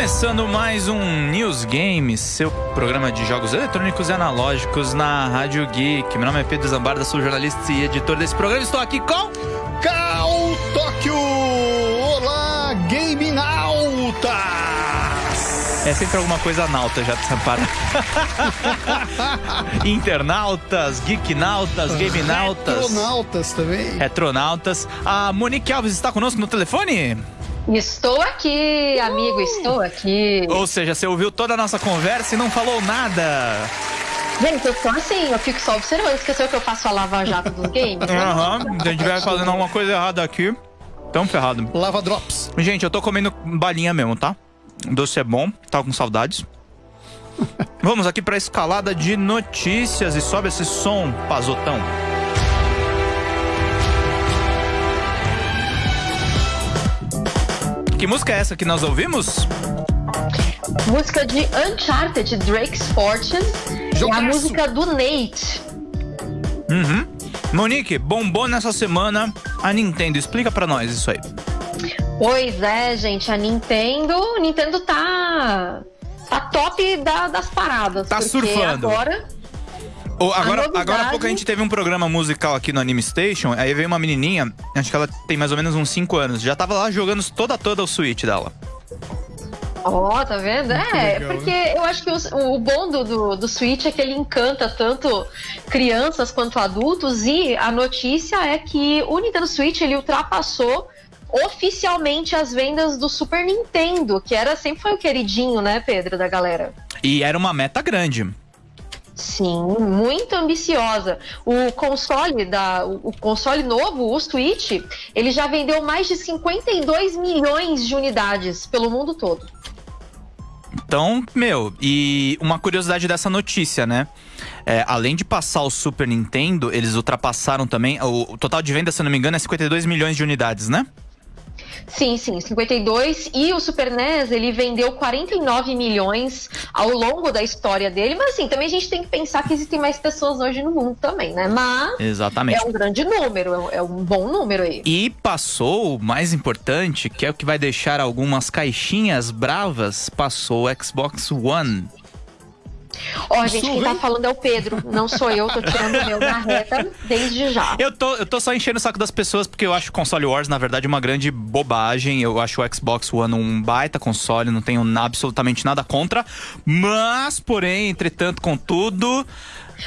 Começando mais um News Games, seu programa de jogos eletrônicos e analógicos na Rádio Geek. Meu nome é Pedro Zambarda, sou jornalista e editor desse programa. Estou aqui com. Cal Tóquio! Olá, Game Nautas! É sempre alguma coisa nauta já te para. Internautas, geeknautas, gamenautas. Retronautas também. Retronautas. A Monique Alves está conosco no telefone? Estou aqui, amigo, estou aqui. Ou seja, você ouviu toda a nossa conversa e não falou nada. Gente, eu tô assim, eu fico só observando. Esqueceu que eu faço a lava-jato dos games? né? Aham, se a gente vai fazendo alguma coisa errada aqui, tão ferrado. Lava Drops. Gente, eu tô comendo balinha mesmo, tá? O doce é bom, tava com saudades. Vamos aqui pra escalada de notícias e sobe esse som, pazotão. Que música é essa que nós ouvimos? Música de Uncharted, Drake's Fortune. É a Jogaço. música do Nate. Uhum. Monique, bombou nessa semana a Nintendo. Explica pra nós isso aí. Pois é, gente, a Nintendo. Nintendo tá. Tá top da- das paradas. Tá surfando. Agora. Ô, agora, novidade- agora há pouco a gente teve um programa musical aqui no Anime Station, aí veio uma menininha, acho que ela tem mais ou menos uns 5 anos, já tava lá jogando toda toda o Switch dela. Ó, tá vendo? É, legal, porque eu acho que o, o bom do, do, do Switch é que ele encanta tanto crianças quanto adultos e a notícia é que o Nintendo Switch ele ultrapassou oficialmente as vendas do Super Nintendo, que era sempre foi o queridinho, né, Pedro, da galera. E era uma meta grande. Sim, muito ambiciosa. O console da, o console novo, o Switch, ele já vendeu mais de 52 milhões de unidades pelo mundo todo. Então, meu, e uma curiosidade dessa notícia, né? É, além de passar o Super Nintendo, eles ultrapassaram também. O, o total de venda, se eu não me engano, é 52 milhões de unidades, né? Sim, sim, 52. E o Super NES, ele vendeu 49 milhões ao longo da história dele. Mas assim, também a gente tem que pensar que existem mais pessoas hoje no mundo também, né? Mas Exatamente. é um grande número, é um- é um bom número aí. E passou o mais importante, que é o que vai deixar algumas caixinhas bravas, passou o Xbox One. Ó, gente, quem tá falando é o Pedro, não sou eu, tô tirando o meu da reta desde já. Eu tô, eu tô só enchendo o saco das pessoas porque eu acho o console Wars, na verdade, uma grande bobagem. Eu acho o Xbox One um baita console, não tenho na- absolutamente nada contra. Mas, porém, entretanto, contudo.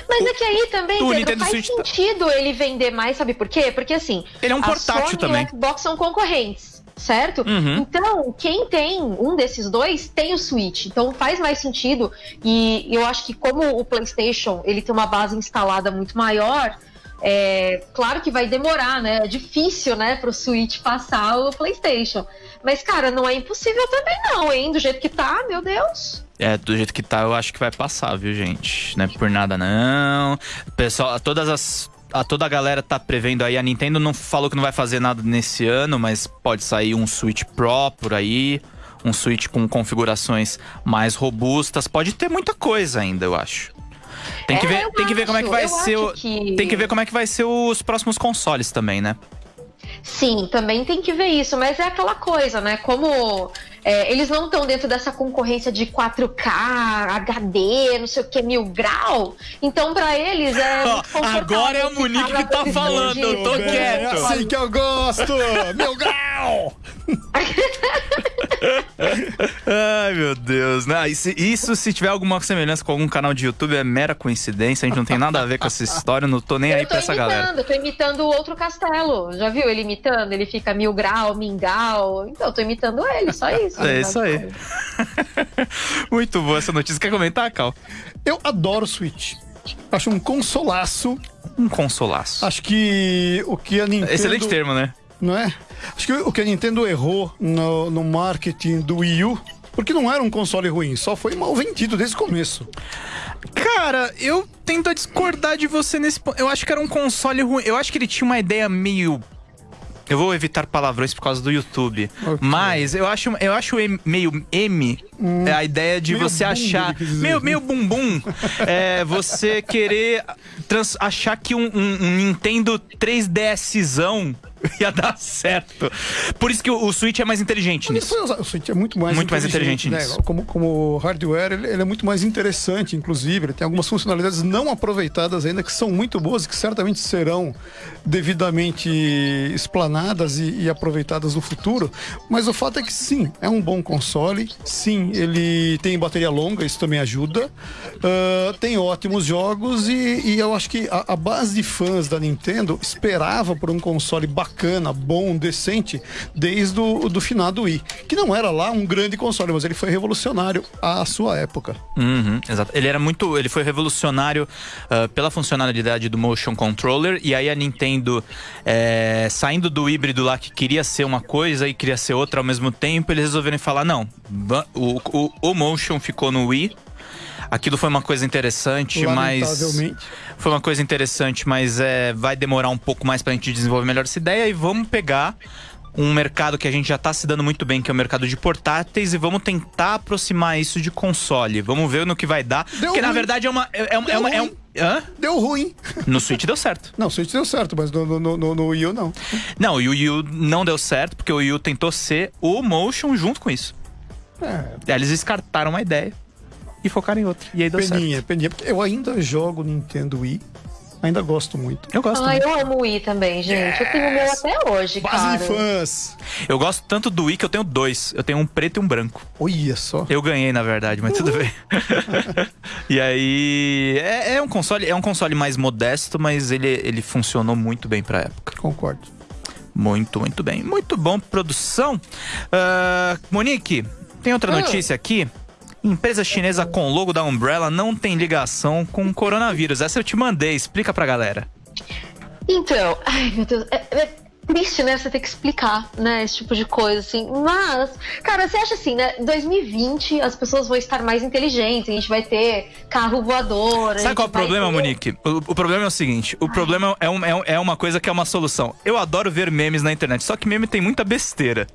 Mas é que aí também, Pedro, Nintendo faz Switch tá- sentido ele vender mais, sabe por quê? Porque assim, Ele é um portátil Sony também. e o Xbox são concorrentes, certo? Uhum. Então, quem tem um desses dois tem o Switch. Então faz mais sentido. E eu acho que como o PlayStation ele tem uma base instalada muito maior, é claro que vai demorar, né? É difícil, né, pro Switch passar o PlayStation. Mas, cara, não é impossível também, não, hein? Do jeito que tá, meu Deus. É, do jeito que tá, eu acho que vai passar, viu, gente? Não é por nada, não. Pessoal, todas as. A toda a galera tá prevendo aí. A Nintendo não falou que não vai fazer nada nesse ano, mas pode sair um Switch Pro por aí. Um Switch com configurações mais robustas. Pode ter muita coisa ainda, eu acho. Tem que É, ver, tem que ver como é que acho, vai ser o, acho que- tem que ver como é que vai ser os próximos consoles também, né? Sim, também tem que ver isso, mas é aquela coisa, né? Como é, eles não estão dentro dessa concorrência de 4K, HD, não sei o que, mil grau, então pra eles é. muito confortável Agora é a ficar Monique que tá falando, eu tô de- quieto. É assim que eu gosto! Meu grau! Ai, meu Deus. Não, isso, isso, se tiver alguma semelhança com algum canal de YouTube, é mera coincidência. A gente não tem nada a ver com essa história. eu Não tô nem aí Eu tô pra essa imitando, galera. eu tô imitando o outro castelo. Já viu ele imitando? Ele fica mil grau, mingau. Então, eu tô imitando ele, só isso. É isso aí. Muito boa essa notícia. Quer comentar, Cal? Eu adoro Switch. Acho um consolaço. Um consolaço. Acho que o que a Nintendo. Excelente termo, né? Não é? Acho que o que a Nintendo errou no, no marketing do Wii U. Porque não era um console ruim, só foi mal vendido desde o começo. Cara, eu tento discordar de você nesse ponto. Eu acho que era um console ruim. Eu acho que ele tinha uma ideia meio. Eu vou evitar palavrões por causa do YouTube. Ok. Mas eu acho, eu acho meio M é a ideia de você achar. Meio, meio bumbum. é você querer trans- achar que um, um- um Nintendo 3DSzão ia dar certo. Por isso que o, o Switch é mais inteligente Ele nisso. foi O Switch é muito mais Muito mais inteligente né? nisso. Como, como hardware, ele, ele é muito mais interessante, inclusive. Ele tem algumas funcionalidades não aproveitadas ainda que são muito boas e que certamente serão devidamente explanadas e, e aproveitadas no futuro. Mas o fato é que sim, é um bom console. Sim, ele tem bateria longa, isso também ajuda. Ah, tem ótimos jogos e, e eu acho que a, a base de fãs da Nintendo esperava por um console bacana, bom, decente, desde o do finado Wii. Que não era lá um grande console, mas ele foi revolucionário à sua época. Uhum, exato. Ele era muito. Ele foi revolucionário ah, pela funcionalidade do Motion Controller. E aí a Nintendo, é, saindo do híbrido lá que queria ser uma coisa e queria ser outra ao mesmo tempo, eles resolveram falar: não, o, o, o Motion ficou no Wii. Aquilo foi uma coisa interessante, mas. Foi uma coisa interessante, mas é, vai demorar um pouco mais pra gente desenvolver melhor essa ideia e vamos pegar um mercado que a gente já tá se dando muito bem, que é o mercado de portáteis, e vamos tentar aproximar isso de console. Vamos ver no que vai dar. Deu porque na ruim. verdade é uma. É, é uma, é Deu uma- é um- ruim. Hã? Deu ruim. No Switch deu certo. Não, o Switch deu certo, mas no, no, no, no Wii U não. Não, e o Wii U não deu certo, porque o Wii U tentou ser o Motion junto com isso. É, eles descartaram uma ideia e focaram em outra. E aí deu peninha, peninha. Porque eu ainda jogo Nintendo Wii. Ainda gosto muito. certo. Eu gosto. Ah, muito. eu amo o Wii também, gente. Eu tenho o meu até hoje, Base cara. fãs. Eu gosto tanto do Wii que eu tenho dois. Eu tenho um preto e um branco. Olha só. Eu ganhei, na verdade, mas tudo bem. e aí. É, é um console, é um console mais modesto, mas ele, ele funcionou muito bem pra época. Concordo. Muito, muito bem. Muito bom, produção. Ah, Monique, tem outra Hum. notícia aqui. Empresa chinesa com logo da Umbrella não tem ligação com o coronavírus. Essa eu te mandei, explica pra galera. Então, ai meu Deus, é, é triste, né? Você ter que explicar, né? Esse tipo de coisa, assim. Mas, cara, você acha assim, né? Em 2020 as pessoas vão estar mais inteligentes, a gente vai ter carro voador. Sabe qual é o problema, ter- Monique? O, o problema é o seguinte: o problema é, um- é é uma coisa que é uma solução. Eu adoro ver memes na internet, só que meme tem muita besteira.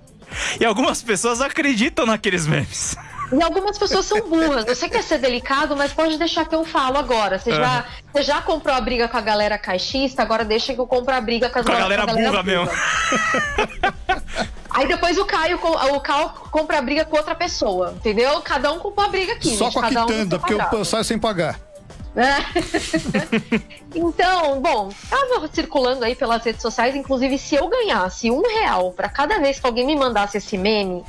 E algumas pessoas acreditam naqueles memes. E algumas pessoas são burras. Você quer ser delicado, mas pode deixar que eu falo agora. Você, já, você já comprou a briga com a galera caixista, agora deixa que eu compro a briga com, as Com a gal- galera burra mesmo. Aí depois o Caio, o Caio compra a briga com outra pessoa, entendeu? Cada um compra a briga aqui. Só gente, com a cada um quitanda, seu porque eu saio sem pagar. Então, bom, tava circulando aí pelas redes sociais, inclusive se eu ganhasse um real pra cada vez que alguém me mandasse esse meme,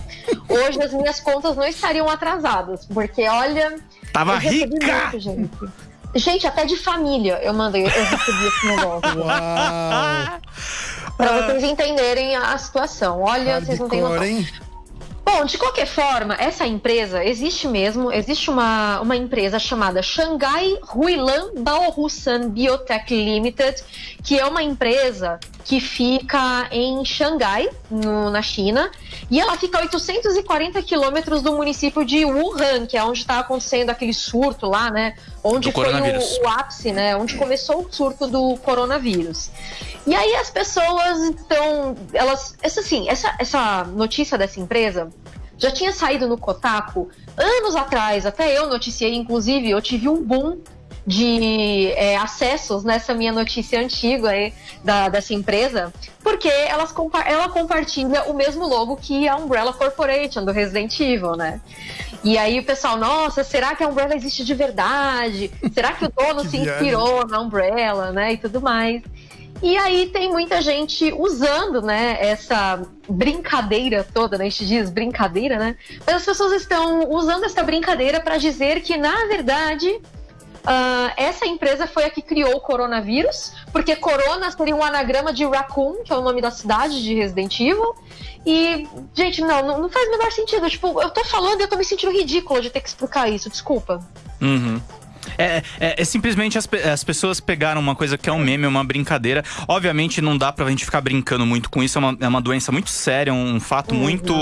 hoje as minhas contas não estariam atrasadas, porque olha, Tava rica! muito, gente. Gente, até de família eu mandei, eu recebi esse negócio. Uau! pra vocês entenderem a situação. Olha, vocês não têm noção. Hardcore, hein? Bom, de qualquer forma, essa empresa existe mesmo. Existe uma, uma empresa chamada Shanghai Huilan Baohusan Biotech Limited, que é uma empresa que fica em Xangai, no- na China, e ela fica a 840 quilômetros do município de Wuhan, que é onde está acontecendo aquele surto lá, né? Onde foi o, o ápice, né? Onde começou o surto do coronavírus. E aí as pessoas estão. Elas. Essa, assim, essa, essa notícia dessa empresa já tinha saído no Kotaku anos atrás, até eu noticiei, inclusive, eu tive um boom de é, acessos nessa minha notícia antiga aí da, dessa empresa, porque elas, ela compartilha o mesmo logo que a Umbrella Corporation do Resident Evil, né? E aí o pessoal, nossa, será que a Umbrella existe de verdade? Será que o dono Que se inspirou na Umbrella, né? E tudo mais. E aí tem muita gente usando, né, essa brincadeira toda, né? A gente diz brincadeira, né? Mas as pessoas estão usando essa brincadeira para dizer que, na verdade, ah, essa empresa foi a que criou o coronavírus, porque Corona seria um anagrama de Raccoon, que é o nome da cidade de Resident Evil. E, gente, não, não faz o menor sentido. Tipo, eu tô falando e eu tô me sentindo ridícula de ter que explicar isso, desculpa. Uhum. É, é- é simplesmente as, as pessoas pegaram uma coisa que é um meme, uma brincadeira. Obviamente não dá pra gente ficar brincando muito com isso, é uma, é uma doença muito séria, um fato muito,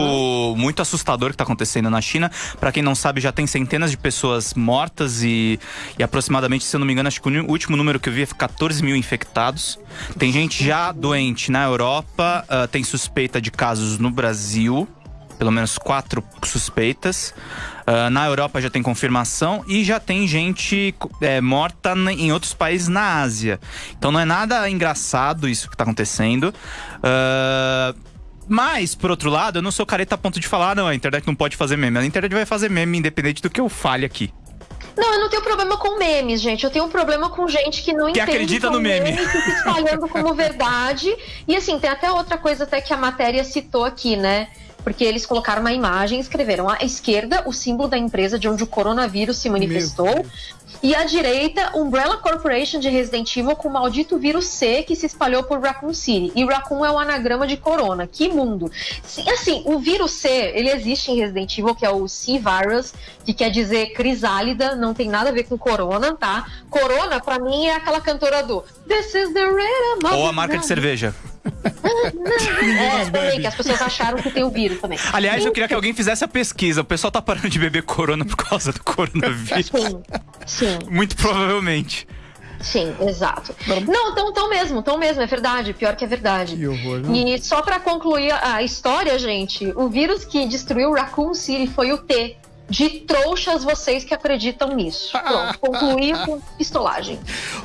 muito assustador que tá acontecendo na China. Pra quem não sabe, já tem centenas de pessoas mortas e, e aproximadamente, se eu não me engano, acho que o último número que eu vi é 14 mil infectados. Tem gente já doente na Europa, ah, tem suspeita de casos no Brasil. Pelo menos quatro suspeitas. Uh, na Europa já tem confirmação e já tem gente é, morta em outros países na Ásia. Então não é nada engraçado isso que está acontecendo. Uh, mas, por outro lado, eu não sou careta a ponto de falar, não, a internet não pode fazer meme. A internet vai fazer meme independente do que eu fale aqui. Não, eu não tenho problema com memes, gente. Eu tenho um problema com gente que não que entende acredita no meme. meme que espalhando como verdade. E assim, tem até outra coisa até que a matéria citou aqui, né? Porque eles colocaram uma imagem e escreveram à esquerda o símbolo da empresa de onde o coronavírus se manifestou. E à direita, Umbrella Corporation de Resident Evil com o maldito vírus C que se espalhou por Raccoon City. E Raccoon é o anagrama de corona. Que mundo! Assim, o vírus C, ele existe em Resident Evil, que é o C-Virus, que quer dizer crisálida, não tem nada a ver com corona, tá? Corona, pra mim, é aquela cantora do This is the rhythm Ou a marca de cerveja. É, também, que as pessoas acharam que tem o vírus também. Aliás, eu queria que alguém fizesse a pesquisa. O pessoal tá parando de beber corona por causa do coronavírus. Sim, sim. Muito provavelmente. Sim, exato. Não, tão, tão mesmo, tão mesmo, é verdade. Pior que é verdade. Que horror? E só para concluir a história, gente, o vírus que destruiu Raccoon City foi o T. De trouxas vocês que acreditam nisso. Pronto, concluí com pistolagem.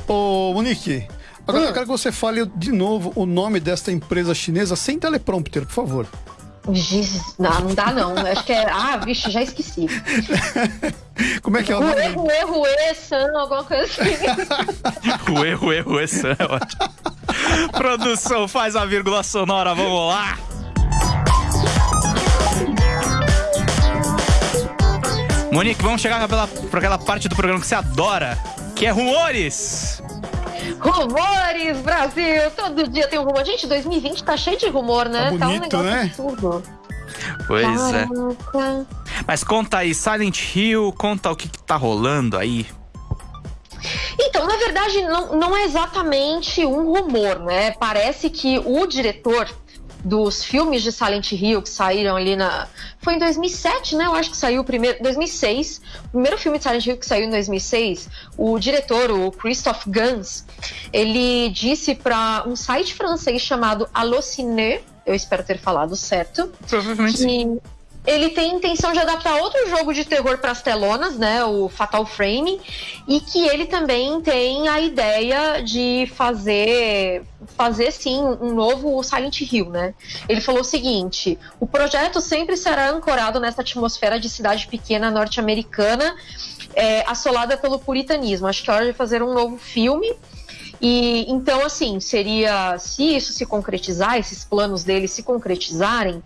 Ô, Monique, agora hum. eu quero que você fale de novo o nome desta empresa chinesa sem teleprompter, por favor. Não, não dá não. Acho que é. Ah, vixe, já esqueci. Como é que é o nome? Rue, Rue, Rue, San, alguma coisa assim. Rue, Rue, Rue, San, é ótimo. Produção, faz a vírgula sonora, vamos lá. Monique, vamos chegar para aquela parte do programa que você adora, que é rumores. Rumores, Brasil! Todo dia tem um rumor. Gente, 2020 tá cheio de rumor, né? Tá, bonito, tá um negócio né? absurdo. Pois Caraca. é. Mas conta aí, Silent Hill, conta o que, que tá rolando aí. Então, na verdade, não, não é exatamente um rumor, né? Parece que o diretor dos filmes de Silent Hill que saíram ali na. Foi em 2007, né? Eu acho que saiu o primeiro. 2006. O primeiro filme de Silent Hill que saiu em 2006. O diretor, o Christophe Gans, ele disse para um site francês chamado Allociné. Eu espero ter falado certo. Provavelmente sim ele tem intenção de adaptar outro jogo de terror para as telonas, né, o Fatal Frame, e que ele também tem a ideia de fazer fazer sim um novo Silent Hill, né? Ele falou o seguinte: o projeto sempre será ancorado nessa atmosfera de cidade pequena norte-americana, é, assolada pelo puritanismo. Acho que é hora de fazer um novo filme. E então, assim, seria se isso se concretizar, esses planos dele se concretizarem,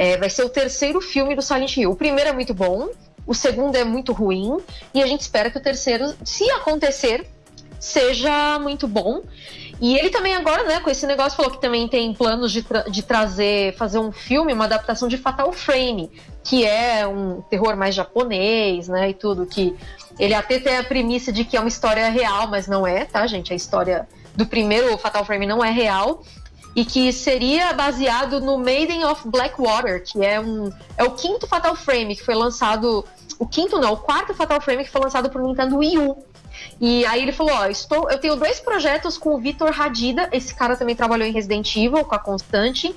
é, vai ser o terceiro filme do Silent Hill. O primeiro é muito bom, o segundo é muito ruim, e a gente espera que o terceiro, se acontecer, seja muito bom. E ele também agora, né, com esse negócio, falou que também tem planos de, tra de trazer, fazer um filme, uma adaptação de Fatal Frame, que é um terror mais japonês, né, e tudo, que ele até tem a premissa de que é uma história real, mas não é, tá, gente? A história do primeiro Fatal Frame não é real e que seria baseado no Maiden of Blackwater, que é um é o quinto Fatal Frame que foi lançado, o quinto não, o quarto Fatal Frame que foi lançado para o Nintendo Wii U. E aí ele falou, ó, estou, eu tenho dois projetos com o Vitor Radida, esse cara também trabalhou em Resident Evil com a Constante.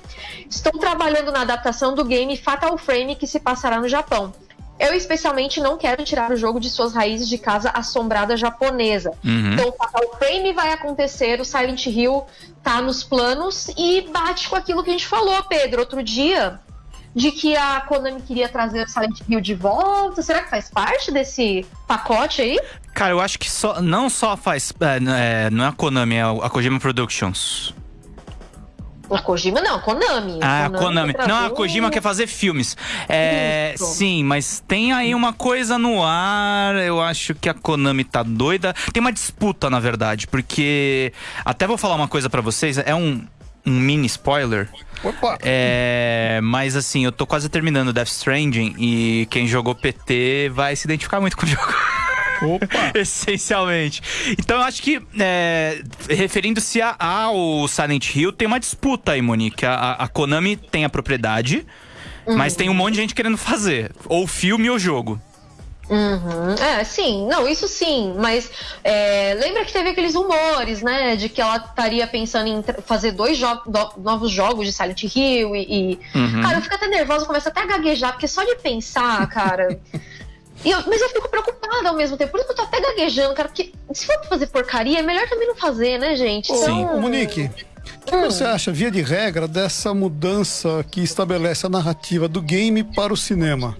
Estou trabalhando na adaptação do game Fatal Frame que se passará no Japão. Eu especialmente não quero tirar o jogo de suas raízes de casa assombrada japonesa. Uhum. Então o Frame vai acontecer, o Silent Hill tá nos planos e bate com aquilo que a gente falou, Pedro, outro dia, de que a Konami queria trazer o Silent Hill de volta. Será que faz parte desse pacote aí? Cara, eu acho que só, não só faz. É, não é a Konami, é a Kojima Productions. A Kojima não, Konami. Ah, Konami. Konami. Não, a Kojima quer fazer filmes. É, sim, mas tem aí uma coisa no ar. Eu acho que a Konami tá doida. Tem uma disputa, na verdade, porque até vou falar uma coisa para vocês. É um, um mini spoiler. Opa. É, mas assim, eu tô quase terminando Death Stranding e quem jogou PT vai se identificar muito com o jogo. Opa! Essencialmente. Então eu acho que, é, referindo-se ao Silent Hill, tem uma disputa aí, Monique. A, a Konami tem a propriedade, uhum. mas tem um monte de gente querendo fazer. Ou filme ou jogo. Uhum. É, sim, não, isso sim, mas é, lembra que teve aqueles rumores, né, de que ela estaria pensando em fazer dois jo novos jogos de Silent Hill e. e... Uhum. Cara, eu fico até nervosa, começo até a gaguejar, porque só de pensar, cara. Eu, mas eu fico preocupada ao mesmo tempo, por isso que eu tô até gaguejando, cara, porque se for fazer porcaria, é melhor também não fazer, né, gente? Então... Sim. Ô, Monique. O que hum. você acha, via de regra, dessa mudança que estabelece a narrativa do game para o cinema?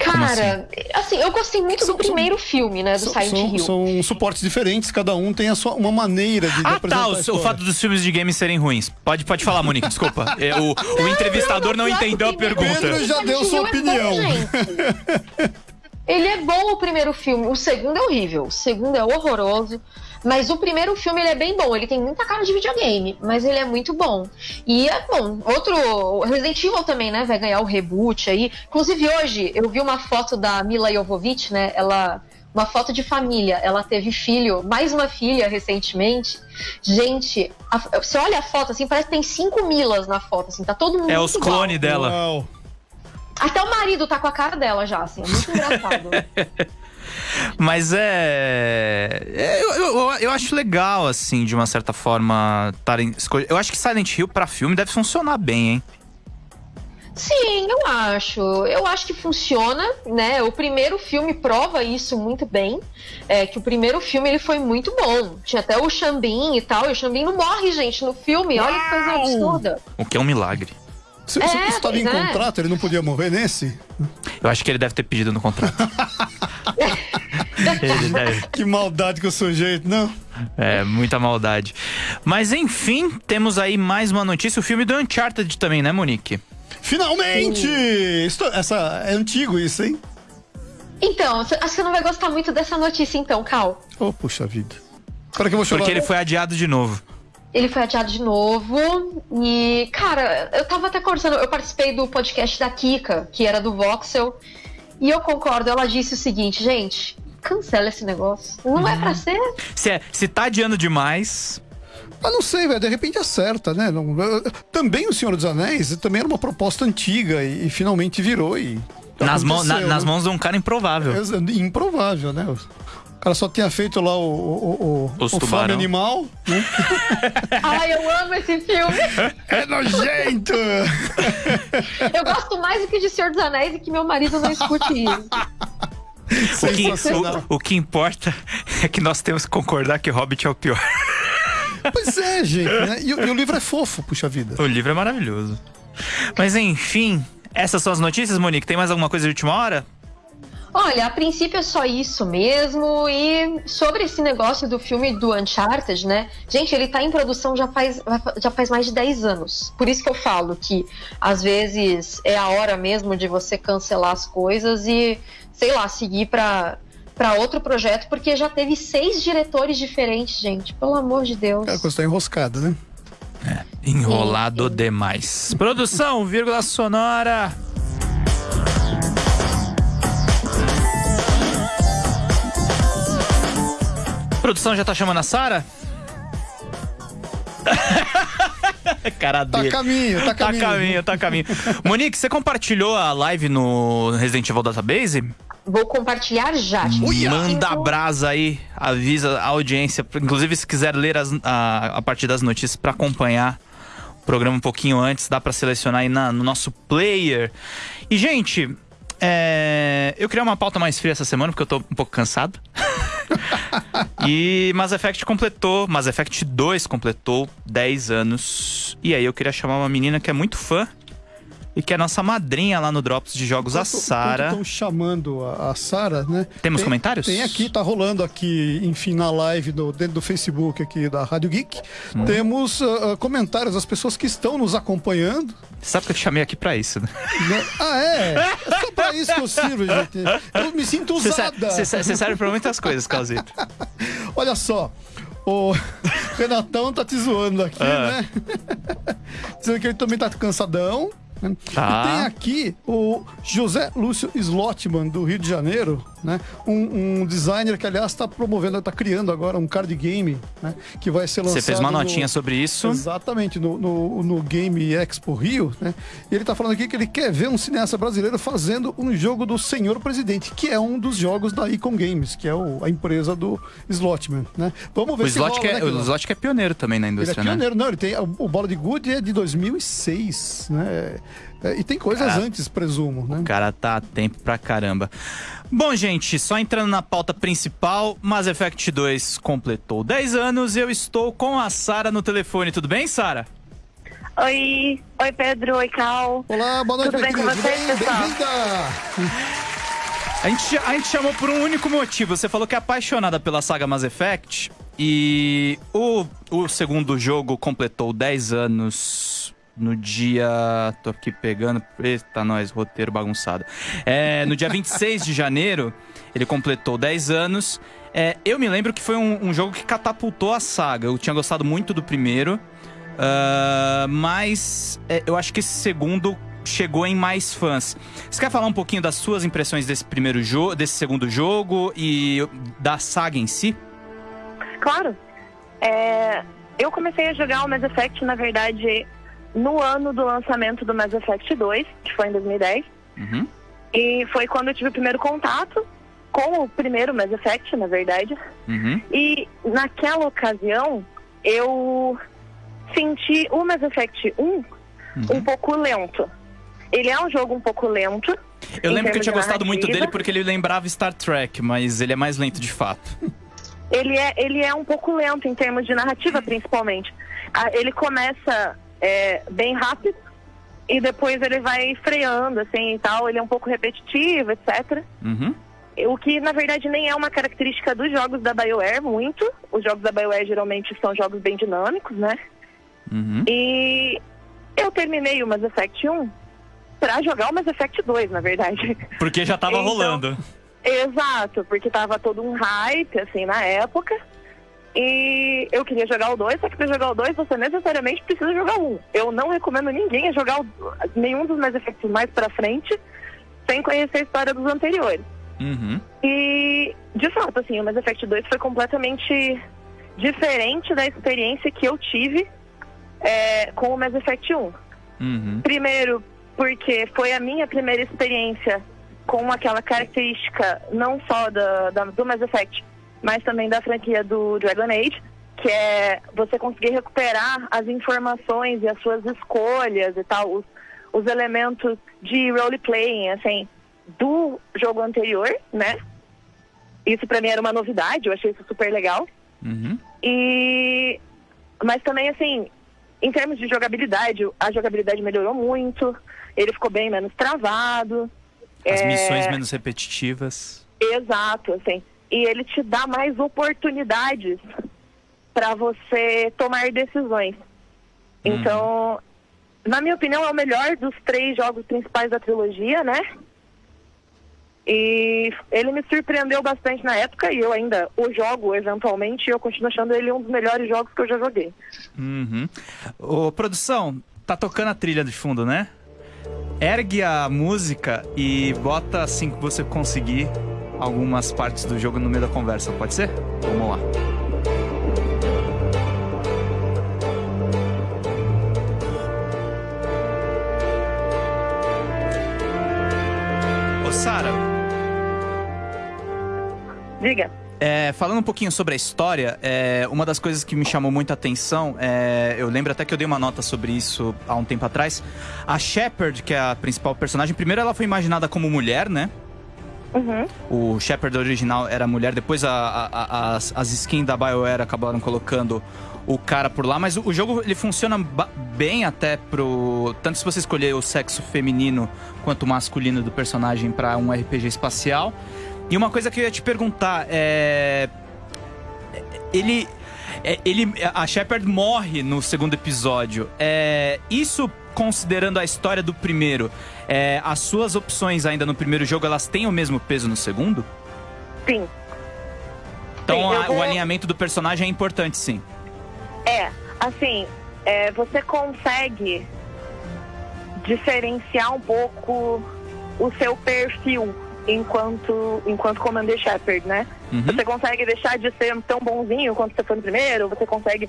Cara, assim? assim? eu gostei muito são, do primeiro são, filme, né? Do são, Silent Hill. São suportes diferentes, cada um tem a sua, uma maneira de, ah, tá, o, o, fato dos filmes de games serem ruins. Pode, pode falar, Monique, desculpa. É, o, o entrevistador não, não entendeu a pergunta. Pedro já deu sua opinião. É bom, Ele é bom o primeiro filme, o segundo é horrível. O segundo é horroroso. Mas o primeiro filme ele é bem bom, ele tem muita cara de videogame, mas ele é muito bom. E é bom. Outro. Resident Evil também, né? Vai ganhar o reboot aí. Inclusive, hoje eu vi uma foto da Mila Jovovich, né? Ela uma foto de família. Ela teve filho, mais uma filha recentemente. Gente, a, você olha a foto assim, parece que tem cinco Milas na foto, assim, tá todo mundo. É os clones dela. Uau. Até o marido tá com a cara dela já, assim, é muito engraçado. Mas é. é eu, eu, eu, acho legal, assim, de uma certa forma. Tarem... Eu acho que Silent Hill pra filme deve funcionar bem, hein? Sim, eu acho. Eu acho que funciona, né? O primeiro filme prova isso muito bem. É que o primeiro filme ele foi muito bom. Tinha até o Xambin e tal. E o Xambin não morre, gente, no filme. Olha que coisa absurda. O que é um milagre. Se, é, se estava em é. contrato, ele não podia morrer nesse? Eu acho que ele deve ter pedido no contrato. deve... Que maldade que o sujeito, não? É, muita maldade. Mas enfim, temos aí mais uma notícia. O filme do Uncharted também, né, Monique? Finalmente! Isso, essa, é antigo isso, hein? Então, acho que você não vai gostar muito dessa notícia então, Cal. Oh, puxa vida. Para que eu vou chorar. Porque ele foi adiado de novo. Ele foi adiado de novo. E, cara, eu tava até conversando, eu participei do podcast da Kika, que era do Voxel. E eu concordo, ela disse o seguinte, gente, cancela esse negócio. Não uhum. é pra ser. Se, é, se tá adiando demais. Ah, não sei, velho. De repente acerta, né? Não, também o Senhor dos Anéis também era uma proposta antiga e, e finalmente virou e. Nas, mão, na, nas mãos de um cara improvável. É, improvável, né? O cara só tinha feito lá o, o, o, o Fome Animal. Né? Ai, eu amo esse filme. É nojento. eu gosto mais do que de Senhor dos Anéis e que meu marido não escute isso. O que, o, o que importa é que nós temos que concordar que Hobbit é o pior. Pois é, gente. Né? E, e, o livro é fofo, puxa vida. O livro é maravilhoso. Mas enfim, essas são as notícias, Monique. Tem mais alguma coisa de última hora? Olha, a princípio é só isso mesmo. E sobre esse negócio do filme do Uncharted, né? Gente, ele tá em produção já faz, já faz mais de 10 anos. Por isso que eu falo que às vezes é a hora mesmo de você cancelar as coisas e, sei lá, seguir para para outro projeto, porque já teve seis diretores diferentes, gente. Pelo amor de Deus. É, a coisa tá enroscada, né? É, enrolado sim, sim. demais. Produção, vírgula sonora. Produção já tá chamando a Sara? Cara tá dele. Tá caminho, tá caminho. Tá caminho, tá caminho. Monique, você compartilhou a live no Resident Evil Database? Vou compartilhar já. Manda a brasa aí, avisa a audiência. Inclusive, se quiser ler as, a, a partir das notícias para acompanhar o programa um pouquinho antes, dá para selecionar aí na, no nosso player. E, gente, é, eu criei uma pauta mais fria essa semana, porque eu tô um pouco cansado. e Mass Effect completou, Mass Effect 2 completou 10 anos. E aí eu queria chamar uma menina que é muito fã e que é nossa madrinha lá no Drops de Jogos, a Sara. Estão chamando a, a Sara, né? Temos tem, comentários? Tem aqui, tá rolando aqui, enfim, na live do, dentro do Facebook aqui da Rádio Geek. Hum. Temos uh, comentários das pessoas que estão nos acompanhando. Sabe que eu te chamei aqui pra isso, né? Ah, é? É só pra isso que eu sirvo, gente. Eu me sinto usada. Você serve pra muitas coisas, Calzito. Olha só. O Renatão tá te zoando aqui, ah. né? Dizendo que ele também tá cansadão. Tá. Tem aqui o José Lúcio Slotman, do Rio de Janeiro. Né? Um, um designer que, aliás, está promovendo, está criando agora um card game, né? Que vai ser lançado. Você fez uma notinha no... sobre isso? Exatamente, no, no, no, Game Expo Rio, né? E ele está falando aqui que ele quer ver um cineasta brasileiro fazendo um jogo do Senhor Presidente, que é um dos jogos da Icon Games, que é o, a empresa do Slotman, né? Vamos ver o se Slot rola, é, né, O Slot é pioneiro também na indústria, ele é né? pioneiro, né? não, ele tem o, o Bola de Good é de 2006, né? É, e tem coisas cara, antes, presumo, né? O cara tá a tempo pra caramba. Bom, gente, só entrando na pauta principal, Mass Effect 2 completou 10 anos e eu estou com a Sara no telefone. Tudo bem, Sara? Oi, oi Pedro, oi Cal. Olá, boa noite, Tudo bem com vocês, pessoal? A gente, a gente chamou por um único motivo. Você falou que é apaixonada pela saga Mass Effect e o, o segundo jogo completou 10 anos no dia. Tô aqui pegando. Eita, nós, roteiro bagunçado. É, no dia 26 de janeiro, ele completou 10 anos. É, eu me lembro que foi um, um, jogo que catapultou a saga. Eu tinha gostado muito do primeiro. Uh, mas é, eu acho que esse segundo chegou em mais fãs. Você quer falar um pouquinho das suas impressões desse primeiro jogo, desse segundo jogo e da saga em si? Claro. É, eu comecei a jogar o Mass Effect, na verdade, no ano do lançamento do Mass Effect 2, que foi em 2010. Uhum. E foi quando eu tive o primeiro contato com o primeiro Mass Effect, na verdade. Uhum. E naquela ocasião, eu senti o Mass Effect 1 uhum. um pouco lento. Ele é um jogo um pouco lento. Eu lembro que eu tinha gostado muito dele porque ele lembrava Star Trek, mas ele é mais lento de fato. Ele é, ele é um pouco lento em termos de narrativa, principalmente. Ah, ele começa é, bem rápido e depois ele vai freando, assim, e tal. Ele é um pouco repetitivo, etc. Uhum. O que, na verdade, nem é uma característica dos jogos da BioWare, muito. Os jogos da BioWare geralmente são jogos bem dinâmicos, né? Uhum. E eu terminei o Mass Effect 1 pra jogar o Mass Effect 2, na verdade. Porque já tava então, rolando. Exato, porque tava todo um hype, assim, na época. E eu queria jogar o 2, só que para jogar o 2 você necessariamente precisa jogar um. Eu não recomendo ninguém a jogar o, nenhum dos Mass Effects mais pra frente sem conhecer a história dos anteriores. Uhum. E, de fato, assim, o Mass Effect 2 foi completamente diferente da experiência que eu tive é, com o Mass Effect 1. Uhum. Primeiro, porque foi a minha primeira experiência com aquela característica não só da, da do Mass Effect, mas também da franquia do Dragon Age, que é você conseguir recuperar as informações e as suas escolhas e tal, os, os elementos de roleplaying, assim, do jogo anterior, né? Isso pra mim era uma novidade, eu achei isso super legal. Uhum. E... Mas também, assim, em termos de jogabilidade, a jogabilidade melhorou muito, ele ficou bem menos travado. As é... missões menos repetitivas. Exato, assim e ele te dá mais oportunidades para você tomar decisões. Uhum. Então, na minha opinião, é o melhor dos três jogos principais da trilogia, né? E ele me surpreendeu bastante na época e eu ainda o jogo eventualmente e eu continuo achando ele um dos melhores jogos que eu já joguei. Uhum. Ô, produção, tá tocando a trilha de fundo, né? Ergue a música e bota assim que você conseguir algumas partes do jogo no meio da conversa, pode ser? Vamos lá. Ô, Sara. Diga. É, falando um pouquinho sobre a história, é, uma das coisas que me chamou muita atenção, é, eu lembro até que eu dei uma nota sobre isso há um tempo atrás. A Shepard, que é a principal personagem, primeiro ela foi imaginada como mulher, né? Uhum. O Shepard original era mulher, depois a, a, a, as, as skins da BioWare acabaram colocando o cara por lá, mas o, o jogo ele funciona bem até pro. Tanto se você escolher o sexo feminino quanto masculino do personagem para um RPG espacial. E uma coisa que eu ia te perguntar é. Ele. É, ele a Shepard morre no segundo episódio. É, isso considerando a história do primeiro, é, as suas opções ainda no primeiro jogo, elas têm o mesmo peso no segundo? Sim. Então sim, a, vou... o alinhamento do personagem é importante, sim. É, assim, é, você consegue diferenciar um pouco o seu perfil enquanto, enquanto Commander Shepard, né? Uhum. Você consegue deixar de ser tão bonzinho quanto você foi no primeiro, você consegue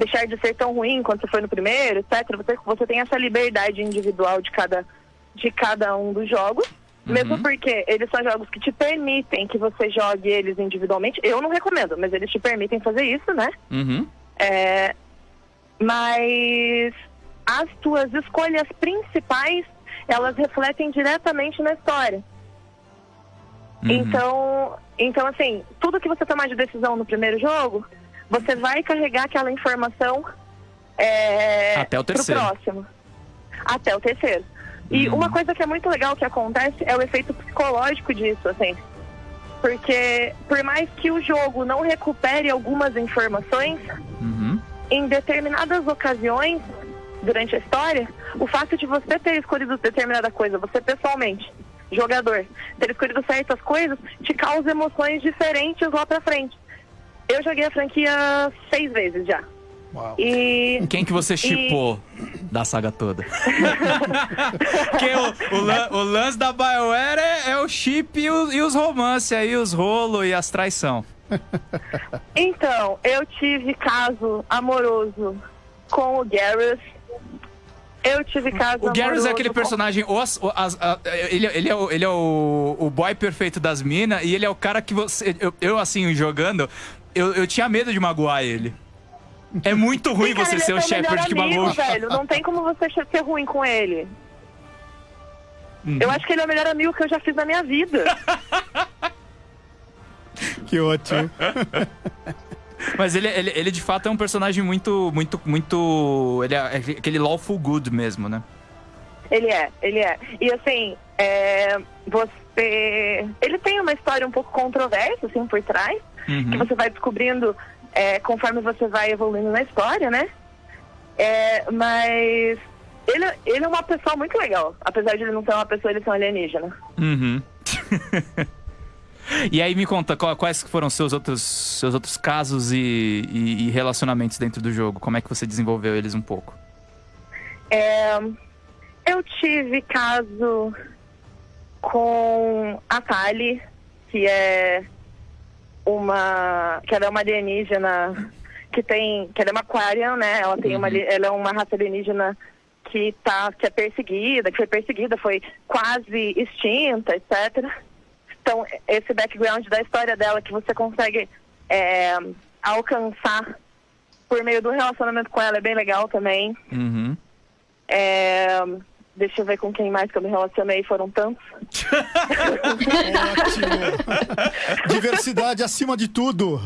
deixar de ser tão ruim quanto você foi no primeiro, etc. Você, você tem essa liberdade individual de cada, de cada um dos jogos. Mesmo porque eles são jogos que te permitem que você jogue eles individualmente. Eu não recomendo, mas eles te permitem fazer isso, né? Uhum. É, mas as tuas escolhas principais, elas refletem diretamente na história. Uhum. Então, então, assim, tudo que você tomar de decisão no primeiro jogo, você vai carregar aquela informação é, Até o pro terceiro. próximo. Até o terceiro. E Uhum. uma coisa que é muito legal que acontece é o efeito psicológico disso, assim. Porque por mais que o jogo não recupere algumas informações, Uhum. em determinadas ocasiões durante a história, o fato de você ter escolhido determinada coisa, você pessoalmente, jogador, ter escolhido certas coisas, te causa emoções diferentes lá pra frente. Eu joguei a franquia seis vezes já. Uau. E Quem que você chipou da saga toda? Porque o, o, lan- o lance da BioWare é, é o chip e, o- e os romances aí, os rolos e as traição. então, eu tive caso amoroso com o Garrus. Eu tive caso O Garrus amoroso é aquele com- personagem. os- o- as- a- ele, ele é, o, ele é o, o boy perfeito das minas e ele é o cara que você. Eu, eu, assim, jogando, eu, eu tinha medo de magoar ele. É muito ruim Sim, cara, você ele ser é o Shepard que magoa. velho. Não tem como você ser ruim com ele. Uhum. Eu acho que ele é o melhor amigo que eu já fiz na minha vida. Que ótimo. Mas ele, ele, ele de fato é um personagem muito, muito, muito. Ele é aquele lawful good mesmo, né? Ele é, ele é. E assim, é, você. Ele tem uma história um pouco controversa, assim, por trás, que Uhum. você vai descobrindo é, conforme você vai evoluindo na história, né? É, mas ele, ele é uma pessoa muito legal. Apesar de ele não ser uma pessoa, ele é um alienígena. Uhum. e aí me conta, quais que foram seus outros, seus outros casos e, e- e relacionamentos dentro do jogo? Como é que você desenvolveu eles um pouco? É, eu tive caso com a Tali, que é uma. que ela é uma alienígena que tem. que ela é uma Aquarian, né? Ela tem uma ali- ela é uma raça alienígena que tá. que é perseguida, que foi perseguida, foi quase extinta, etc. Então, esse background da história dela que você consegue é, alcançar por meio do relacionamento com ela é bem legal também. Uhum. É, deixa eu ver com quem mais que eu me relacionei, foram tantos. Ótimo. Diversidade acima de tudo.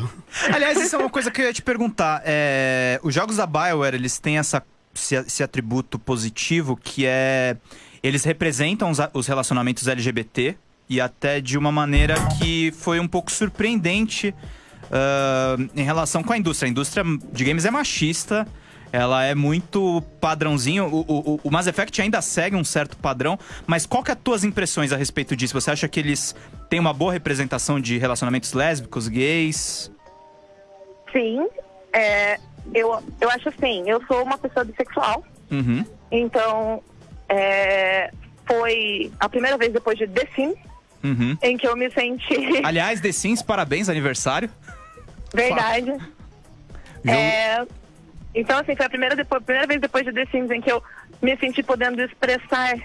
Aliás, isso é uma coisa que eu ia te perguntar. É, os jogos da BioWare, eles têm essa, esse, esse atributo positivo que é... Eles representam os, os relacionamentos LGBT e até de uma maneira que foi um pouco surpreendente ah, em relação com a indústria. A indústria de games é machista, ela é muito padrãozinho. O, o, o- Mass Effect ainda segue um certo padrão, mas qual que é as tuas impressões a respeito disso? Você acha que eles têm uma boa representação de relacionamentos lésbicos, gays? Sim, é, eu, eu acho assim, eu sou uma pessoa bissexual, Uhum. então é, foi a primeira vez depois de The Sims Uhum. em que eu me senti Aliás, The Sims, parabéns, aniversário. verdade. É, então, assim, foi a primeira, depois, primeira vez depois de The Sims em que eu me senti podendo expressar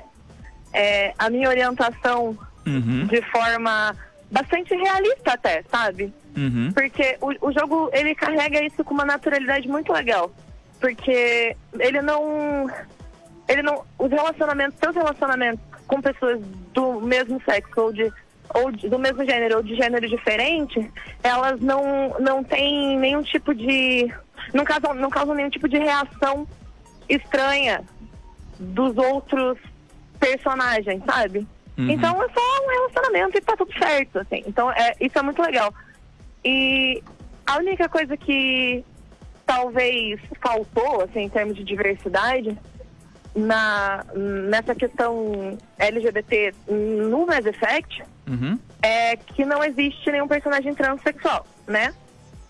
é, a minha orientação Uhum. de forma bastante realista até, sabe? Uhum. Porque o, o jogo, ele carrega isso com uma naturalidade muito legal. Porque ele não... Ele não... Os relacionamentos, seus relacionamentos com pessoas do mesmo sexo ou de ou de- do mesmo gênero ou de gênero diferente, elas não, não têm nenhum tipo de. Não causam, não causam nenhum tipo de reação estranha dos outros personagens, sabe? Uhum. Então é só um relacionamento e tá tudo certo, assim. Então é, isso é muito legal. E a única coisa que talvez faltou, assim, em termos de diversidade, na, nessa questão LGBT no Mass Effect, Uhum. é que não existe nenhum personagem transexual, né?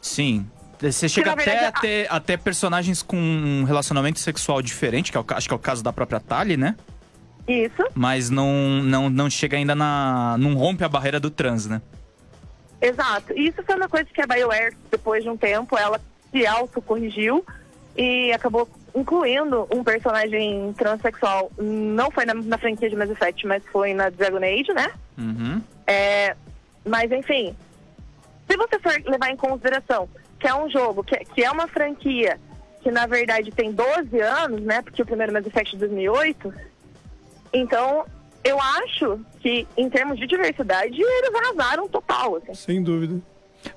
Sim. Você chega até, verdade, a ter, até personagens com um relacionamento sexual diferente, que é o acho que é o caso da própria Tali, né? Isso, Mas não, não, não chega ainda na. não rompe a barreira do trans, né? exato. E isso foi uma coisa que a BioWare, depois de um tempo, ela se auto-corrigiu e acabou incluindo um personagem transexual. Não foi na, na franquia de Mass Effect, mas foi na Dragon Age, né? Uhum. É, mas enfim, se você for levar em consideração que é um jogo, que, que é uma franquia que na verdade tem 12 anos, né? Porque o primeiro Mass Effect é de 2008. Então, eu acho que em termos de diversidade eles arrasaram total, assim. Sem dúvida.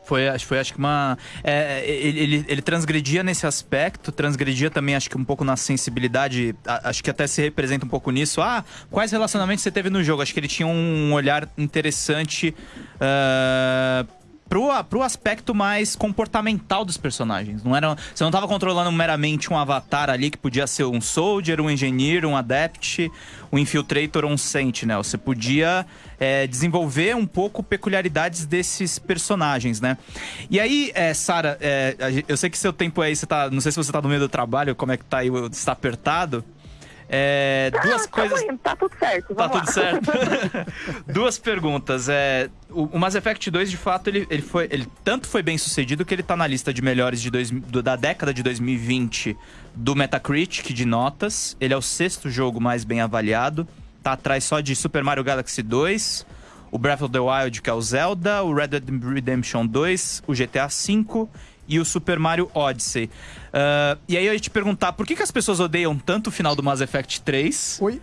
Foi, acho, foi, acho que uma. é, ele, ele, ele transgredia nesse aspecto, transgredia também, acho que um pouco na sensibilidade. a- acho que até se representa um pouco nisso. Ah, quais relacionamentos você teve no jogo? Acho que ele tinha um olhar interessante. ah, Pro, pro aspecto mais comportamental dos personagens. Não era, você não estava controlando meramente um avatar ali que podia ser um soldier, um engineer, um adept, um infiltrator ou um sentinel. Você podia é, desenvolver um pouco peculiaridades desses personagens, né? E aí, é, Sara, é, eu sei que seu tempo aí, você tá. Não sei se você tá no meio do trabalho, como é que tá aí, está apertado. É, duas Ah, coisas. Tá, indo, tá tudo certo. Tá vamos tudo lá. certo. Duas perguntas. É, o, o Mass Effect 2, de fato, ele, ele foi. Ele tanto foi bem sucedido que ele tá na lista de melhores de dois, do- da década de 2020 do Metacritic de notas. Ele é o sexto jogo mais bem avaliado. Tá atrás só de Super Mario Galaxy 2, o Breath of the Wild, que é o Zelda, o Red Dead Redemption 2, o GTA V e o Super Mario Odyssey. Ah, e aí eu ia te perguntar, por que, que as pessoas odeiam tanto o final do Mass Effect 3? Oi?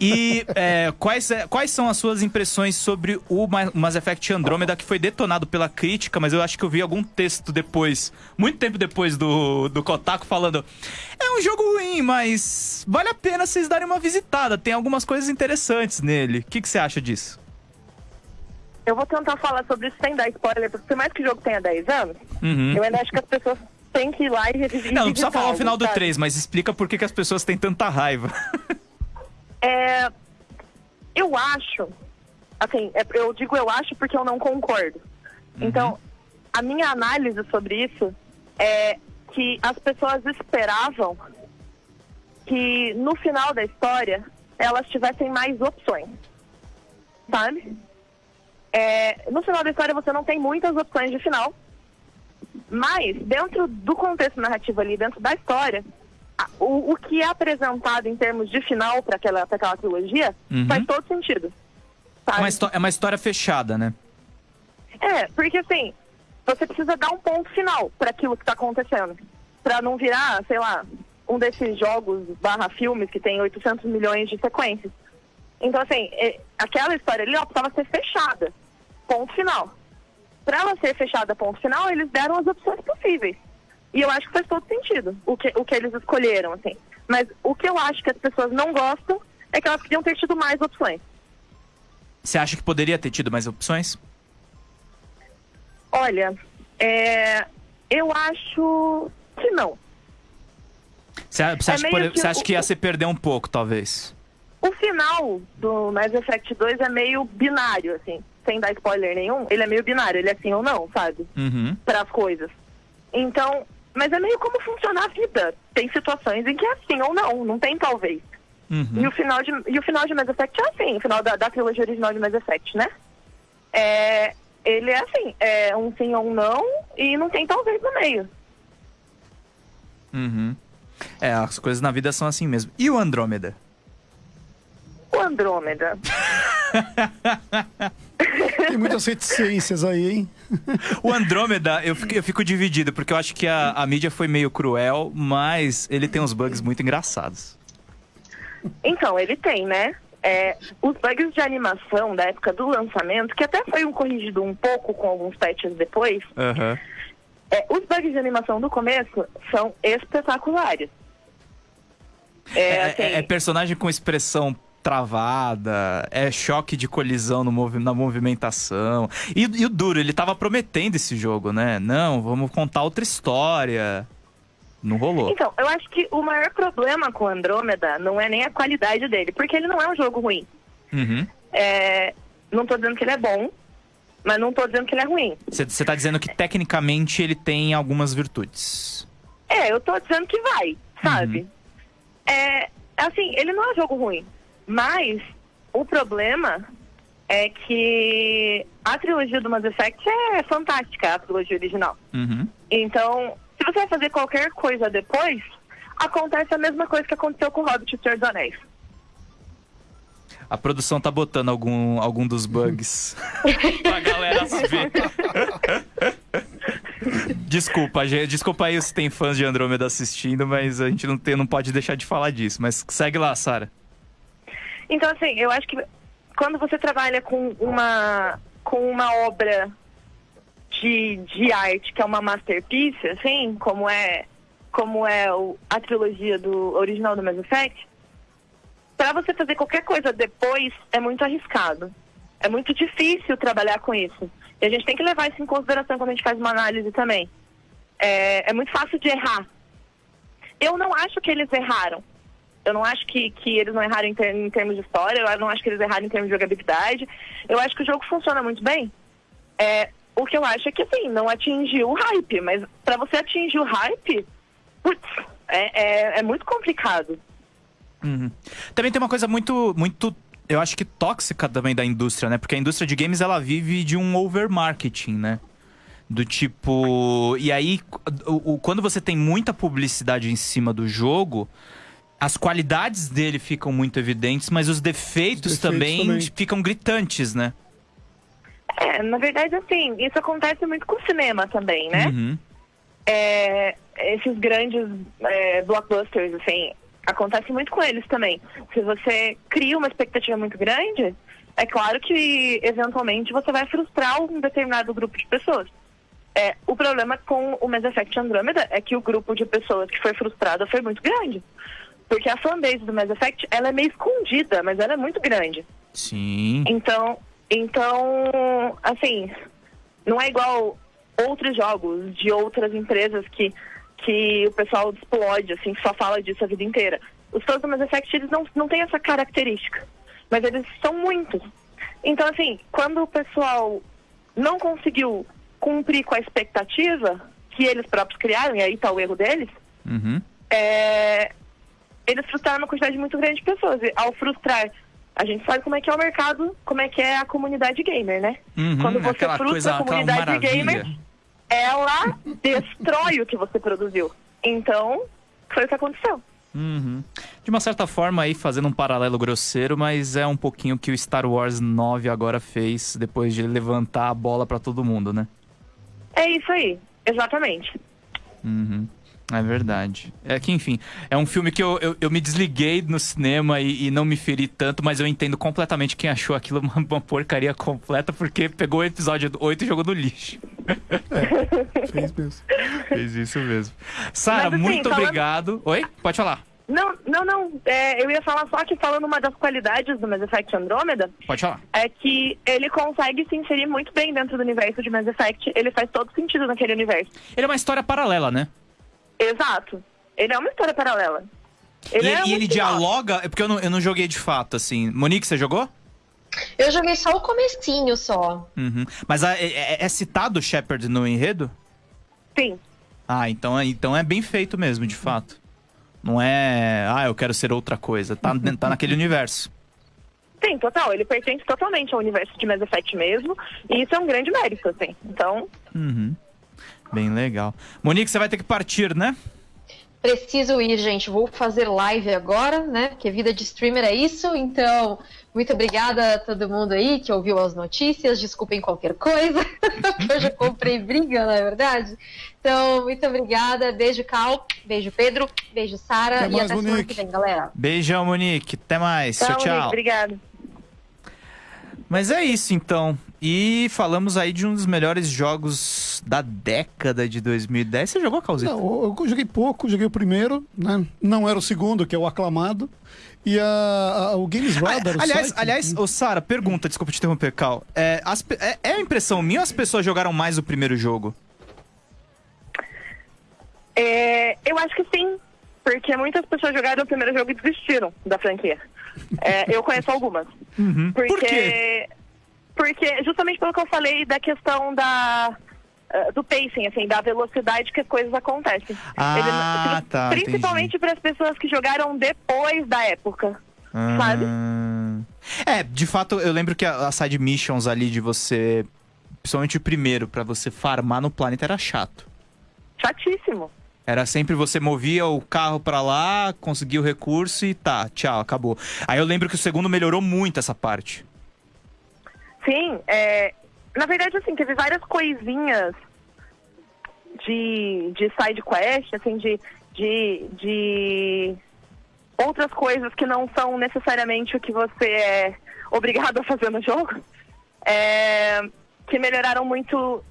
E é, quais, é, quais são as suas impressões sobre o Ma- Mass Effect Andromeda, que foi detonado pela crítica, mas eu acho que eu vi algum texto depois, muito tempo depois do, do Kotaku, falando: é um jogo ruim, mas vale a pena vocês darem uma visitada, tem algumas coisas interessantes nele. O que, que você acha disso? Eu vou tentar falar sobre isso sem dar spoiler, porque por mais que o jogo tenha 10 anos, Uhum. eu ainda acho que as pessoas têm que ir lá e revisar. Não, não precisa falar o final do 3, mas explica por que, que as pessoas têm tanta raiva. É, eu acho, assim, é- eu digo eu acho porque eu não concordo. Então, a minha análise sobre isso é que as pessoas esperavam que no final da história elas tivessem mais opções, sabe? É, no final da história você não tem muitas opções de final, mas dentro do contexto narrativo ali, dentro da história, o, o que é apresentado em termos de final para aquela, pra aquela trilogia Uhum. faz todo sentido. É sabe? uma, histó- é uma história fechada, né? É, porque assim, você precisa dar um ponto final para aquilo que tá acontecendo. Pra não virar, sei lá, um desses jogos barra filmes que tem 800 milhões de sequências. Então, assim, é, aquela história ali, ó, precisava ser fechada. Ponto final. Pra ela ser fechada, ponto final, eles deram as opções possíveis. E eu acho que faz todo sentido o que, o que eles escolheram, assim. Mas o que eu acho que as pessoas não gostam é que elas podiam ter tido mais opções. Você acha que poderia ter tido mais opções? Olha, é, eu acho que não. Você, você É acha, pode- que você acha que ia se perder um pouco, talvez? O final do Mass Effect 2 é meio binário, assim, sem dar spoiler nenhum. Ele é meio binário, ele é sim ou não, sabe? Uhum. Para as coisas. Então, mas é meio como funciona a vida. Tem situações em que é sim ou não, não tem talvez. Uhum. E o final de e o final de Mass Effect é assim, o final da, da trilogia original de Mass Effect, né? É, ele é assim, é um sim ou um não e não tem talvez no meio. Uhum. É, as coisas na vida são assim mesmo. E o Andrômeda? O Andrômeda. Tem muitas reticências aí, hein? O Andrômeda, eu fico, eu fico dividido, porque eu acho que a, a mídia foi meio cruel, mas ele tem uns bugs muito engraçados. Então, ele tem, né? É, os bugs de animação da época do lançamento, que até foi um corrigido um pouco com alguns patches depois, Aham. é, os bugs de animação do começo são espetaculares. É, É, assim, é- é personagem com expressão travada, é choque de colisão no na movimentação. E, e o duro, ele tava prometendo esse jogo, né? Não, vamos contar outra história. Não rolou. Então, eu acho que o maior problema com o Andrômeda não é nem a qualidade dele, porque ele não é um jogo ruim. Uhum. É, não tô dizendo que ele é bom, mas não tô dizendo que ele é ruim. Você tá dizendo que tecnicamente ele tem algumas virtudes. É, eu tô dizendo que vai, sabe? É, assim, ele não é um jogo ruim. Mas o problema é que a trilogia do Mass Effect é fantástica, a trilogia original. Uhum. Então, se você vai fazer qualquer coisa depois, acontece a mesma coisa que aconteceu com o Hobbit e o Senhor dos Anéis. A produção tá botando algum, algum dos bugs pra galera ver. desculpa, gente, desculpa aí se tem fãs de Andrômeda assistindo, mas a gente não, tem, não pode deixar de falar disso. Mas segue lá, Sara. Então, assim, eu acho que quando você trabalha com uma, com uma obra de, de arte que é uma masterpiece, assim, como é, como é o, a trilogia do original do Mass Effect, para você fazer qualquer coisa depois é muito arriscado. É muito difícil trabalhar com isso. E a gente tem que levar isso em consideração quando a gente faz uma análise também. É, é muito fácil de errar. Eu não acho que eles erraram. Eu não acho que, que eles não erraram em, ter, em termos de história, eu não acho que eles erraram em termos de jogabilidade. Eu acho que o jogo funciona muito bem. É, o que eu acho é que, assim, não atingiu o hype, mas para você atingir o hype, putz, é, é, é muito complicado. Uhum. Também tem uma coisa muito, muito, eu acho que tóxica também da indústria, né? Porque a indústria de games ela vive de um overmarketing, né? Do tipo. E aí, quando você tem muita publicidade em cima do jogo, as qualidades dele ficam muito evidentes, mas os defeitos, os defeitos também, também, ficam gritantes, né? É, na verdade, assim, isso acontece muito com o cinema também, né? Uhum. É, esses grandes é, blockbusters, assim, acontece muito com eles também. Se você cria uma expectativa muito grande, é claro que eventualmente você vai frustrar um determinado grupo de pessoas. É, o problema com o Mass Effect Andromeda é que o grupo de pessoas que foi frustrada foi muito grande. Porque a fanbase do Mass Effect, ela é meio escondida, mas ela é muito grande. Sim. Então, então, assim, não é igual outros jogos de outras empresas que que o pessoal explode, assim, só fala disso a vida inteira. Os fãs do Mass Effect, eles não, não têm essa característica, mas eles são muitos. Então, assim, quando o pessoal não conseguiu cumprir com a expectativa que eles próprios criaram, e aí está o erro deles, uhum. é, eles frustraram uma quantidade muito grande de pessoas. E ao frustrar, a gente sabe como é que é o mercado, como é que é a comunidade gamer, né? Uhum, Quando você frustra coisa, a comunidade gamer ela destrói o que você produziu. Então, foi o que aconteceu. Uhum. De uma certa forma, aí fazendo um paralelo grosseiro, mas é um pouquinho que o Star Wars 9 agora fez depois de levantar a bola para todo mundo, né? É isso aí, exatamente. Uhum. É verdade. É que, enfim, é um filme que eu, eu, eu me desliguei no cinema e, e, não me feri tanto, mas eu entendo completamente quem achou aquilo uma, uma porcaria completa, porque pegou o episódio 8 e jogou no lixo. É, fez mesmo. Fez isso mesmo. Sara, assim, muito falando... obrigado. Oi? Pode falar. Não, não, não. É, eu ia falar só que falando uma das qualidades do Mass Effect Andromeda. Pode falar. É que ele consegue se inserir muito bem dentro do universo de Mass Effect. Ele faz todo sentido naquele universo. Ele é uma história paralela, né? Exato. Ele é uma história paralela. Ele e, é e ele dialoga. É porque eu não, eu não joguei de fato, assim. Monique, você jogou? Eu joguei só o comecinho só. Uhum. Mas é, é, é citado o Shepard no enredo? Sim. Ah, então, é, então é bem feito mesmo, de fato. Não é, ah, eu quero ser outra coisa. Tá, tá naquele universo. Sim, total. Ele pertence totalmente ao universo de Mass Effect mesmo. E isso é um grande mérito, assim. Então. Uhum. Bem legal. Monique, você vai ter que partir, né? Preciso ir, gente. Vou fazer live agora, né? Porque vida de streamer é isso. Então, muito obrigada a todo mundo aí que ouviu as notícias. Desculpem qualquer coisa. eu já comprei briga, não é verdade? Então, muito obrigada. Beijo, Cal. Beijo, Pedro. Beijo, Sara. E até Monique. semana que vem, galera. Beijão, Monique. Até mais. Tchau, tchau. tchau. Obrigada. Mas é isso então. E falamos aí de um dos melhores jogos da década de 2010. Você jogou, Calzito? Não, eu joguei pouco, joguei o primeiro, né? Não era o segundo, que é o aclamado. E a, a o Games Radar, Aliás, site... aliás oh, Sara, pergunta, desculpa te interromper, Cal. É, as, é, é a impressão minha ou as pessoas jogaram mais o primeiro jogo? É, eu acho que sim, porque muitas pessoas jogaram o primeiro jogo e desistiram da franquia. É, eu conheço algumas. Uhum. Porque, Por quê? Porque justamente pelo que eu falei da questão da uh, do pacing, assim, da velocidade que as coisas acontecem. Ah, Ele, tá, principalmente para as pessoas que jogaram depois da época. sabe? Ah. É, de fato, eu lembro que a, a side missions ali de você. Principalmente o primeiro, pra você farmar no planeta era chato. Chatíssimo. Era sempre você movia o carro pra lá, conseguia o recurso e tá, tchau, acabou. Aí eu lembro que o segundo melhorou muito essa parte. Sim, é, na verdade, assim, teve várias coisinhas de, de side quest, assim, de, de, de outras coisas que não são necessariamente o que você é obrigado a fazer no jogo, é, que melhoraram muito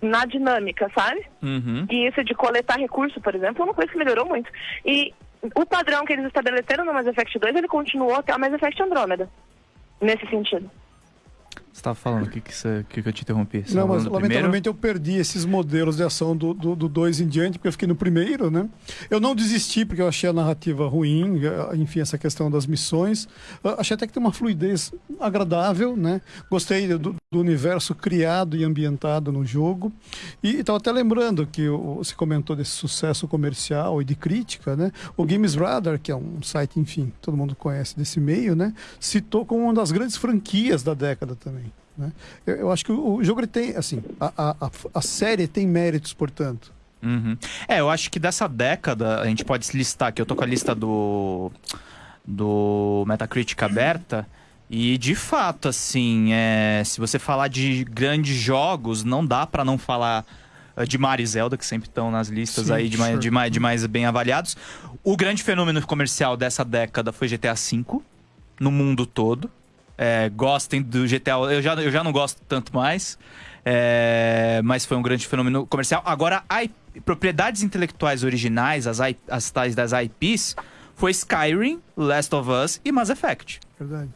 na dinâmica, sabe? Uhum. E isso de coletar recurso, por exemplo, é uma coisa que melhorou muito. E o padrão que eles estabeleceram no Mass Effect 2, ele continuou até o Mass Effect Andromeda. Nesse sentido. Você tava falando, o que que, você, que que eu te interrompi? Você Não, mas do primeiro? lamentavelmente eu perdi esses modelos de ação do 2 do, dois em diante, porque eu fiquei no primeiro, né? Eu não desisti porque eu achei a narrativa ruim, eh, enfim, essa questão das missões. Eu Achei até que tem uma fluidez agradável, né? Gostei do, do universo criado e ambientado no jogo. E estava até lembrando que você comentou desse sucesso comercial e de crítica, né? O Games Radar, que é um site, enfim, todo mundo conhece desse meio, né? Citou como uma das grandes franquias da década também. Né? Eu, eu acho que o, o jogo ele tem, assim, a, a, a, série tem méritos, portanto. Uhum. É, eu acho que dessa década, a gente pode se listar aqui, eu tô com a lista do, do Metacritic aberta, e de fato, assim, é, se você falar de grandes jogos, não dá pra não falar eh, de Mario e Zelda, que sempre estão nas listas Sim, aí de mais, sure. de, mais, de mais bem avaliados. O grande fenômeno comercial dessa década foi GTA V, no mundo todo. É, gostem do GTA. Eu já, eu já não gosto tanto mais. é, mas foi um grande fenômeno comercial. Agora, a propriedades intelectuais originais, as, as tais das IPs, foi Skyrim, Last of Us e Mass Effect. Verdade.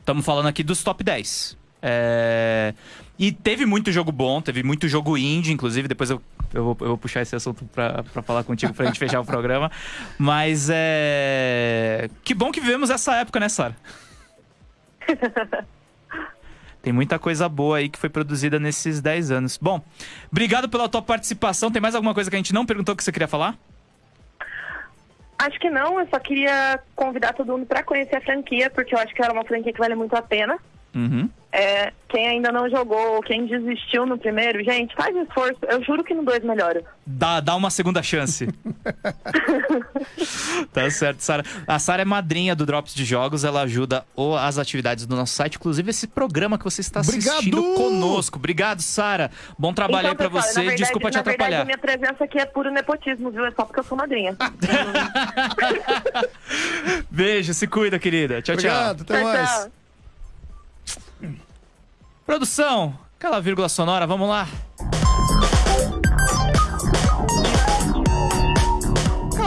Estamos falando aqui dos top 10. É, E teve muito jogo bom, teve muito jogo indie, inclusive. Depois eu, eu, vou, eu vou puxar esse assunto pra, pra falar contigo pra gente fechar o programa. Mas é. Que bom que vivemos essa época, né, Sara? Tem muita coisa boa aí que foi produzida nesses 10 anos. Bom, obrigado pela tua participação. Tem mais alguma coisa que a gente não perguntou que você queria falar? Acho que não, eu só queria convidar todo mundo pra conhecer a franquia, porque eu acho que ela é uma franquia que vale muito a pena. Uhum. É, quem ainda não jogou, ou quem desistiu no primeiro, gente, faz esforço. Eu juro que no dois melhora. Dá, dá uma segunda chance. tá certo, Sara. A Sara é madrinha do Drops de Jogos, ela ajuda as atividades do nosso site, inclusive esse programa que você está assistindo Obrigado! conosco. Obrigado, Sara. Bom trabalho aí pra pessoal, você. verdade- Desculpa te na verdade, atrapalhar. a minha presença aqui é puro nepotismo, viu? É só porque eu sou madrinha. Beijo, se cuida, querida. Tchau, tchau. Obrigado, até Tchau, mais. tchau. Produção, aquela vírgula sonora, vamos lá.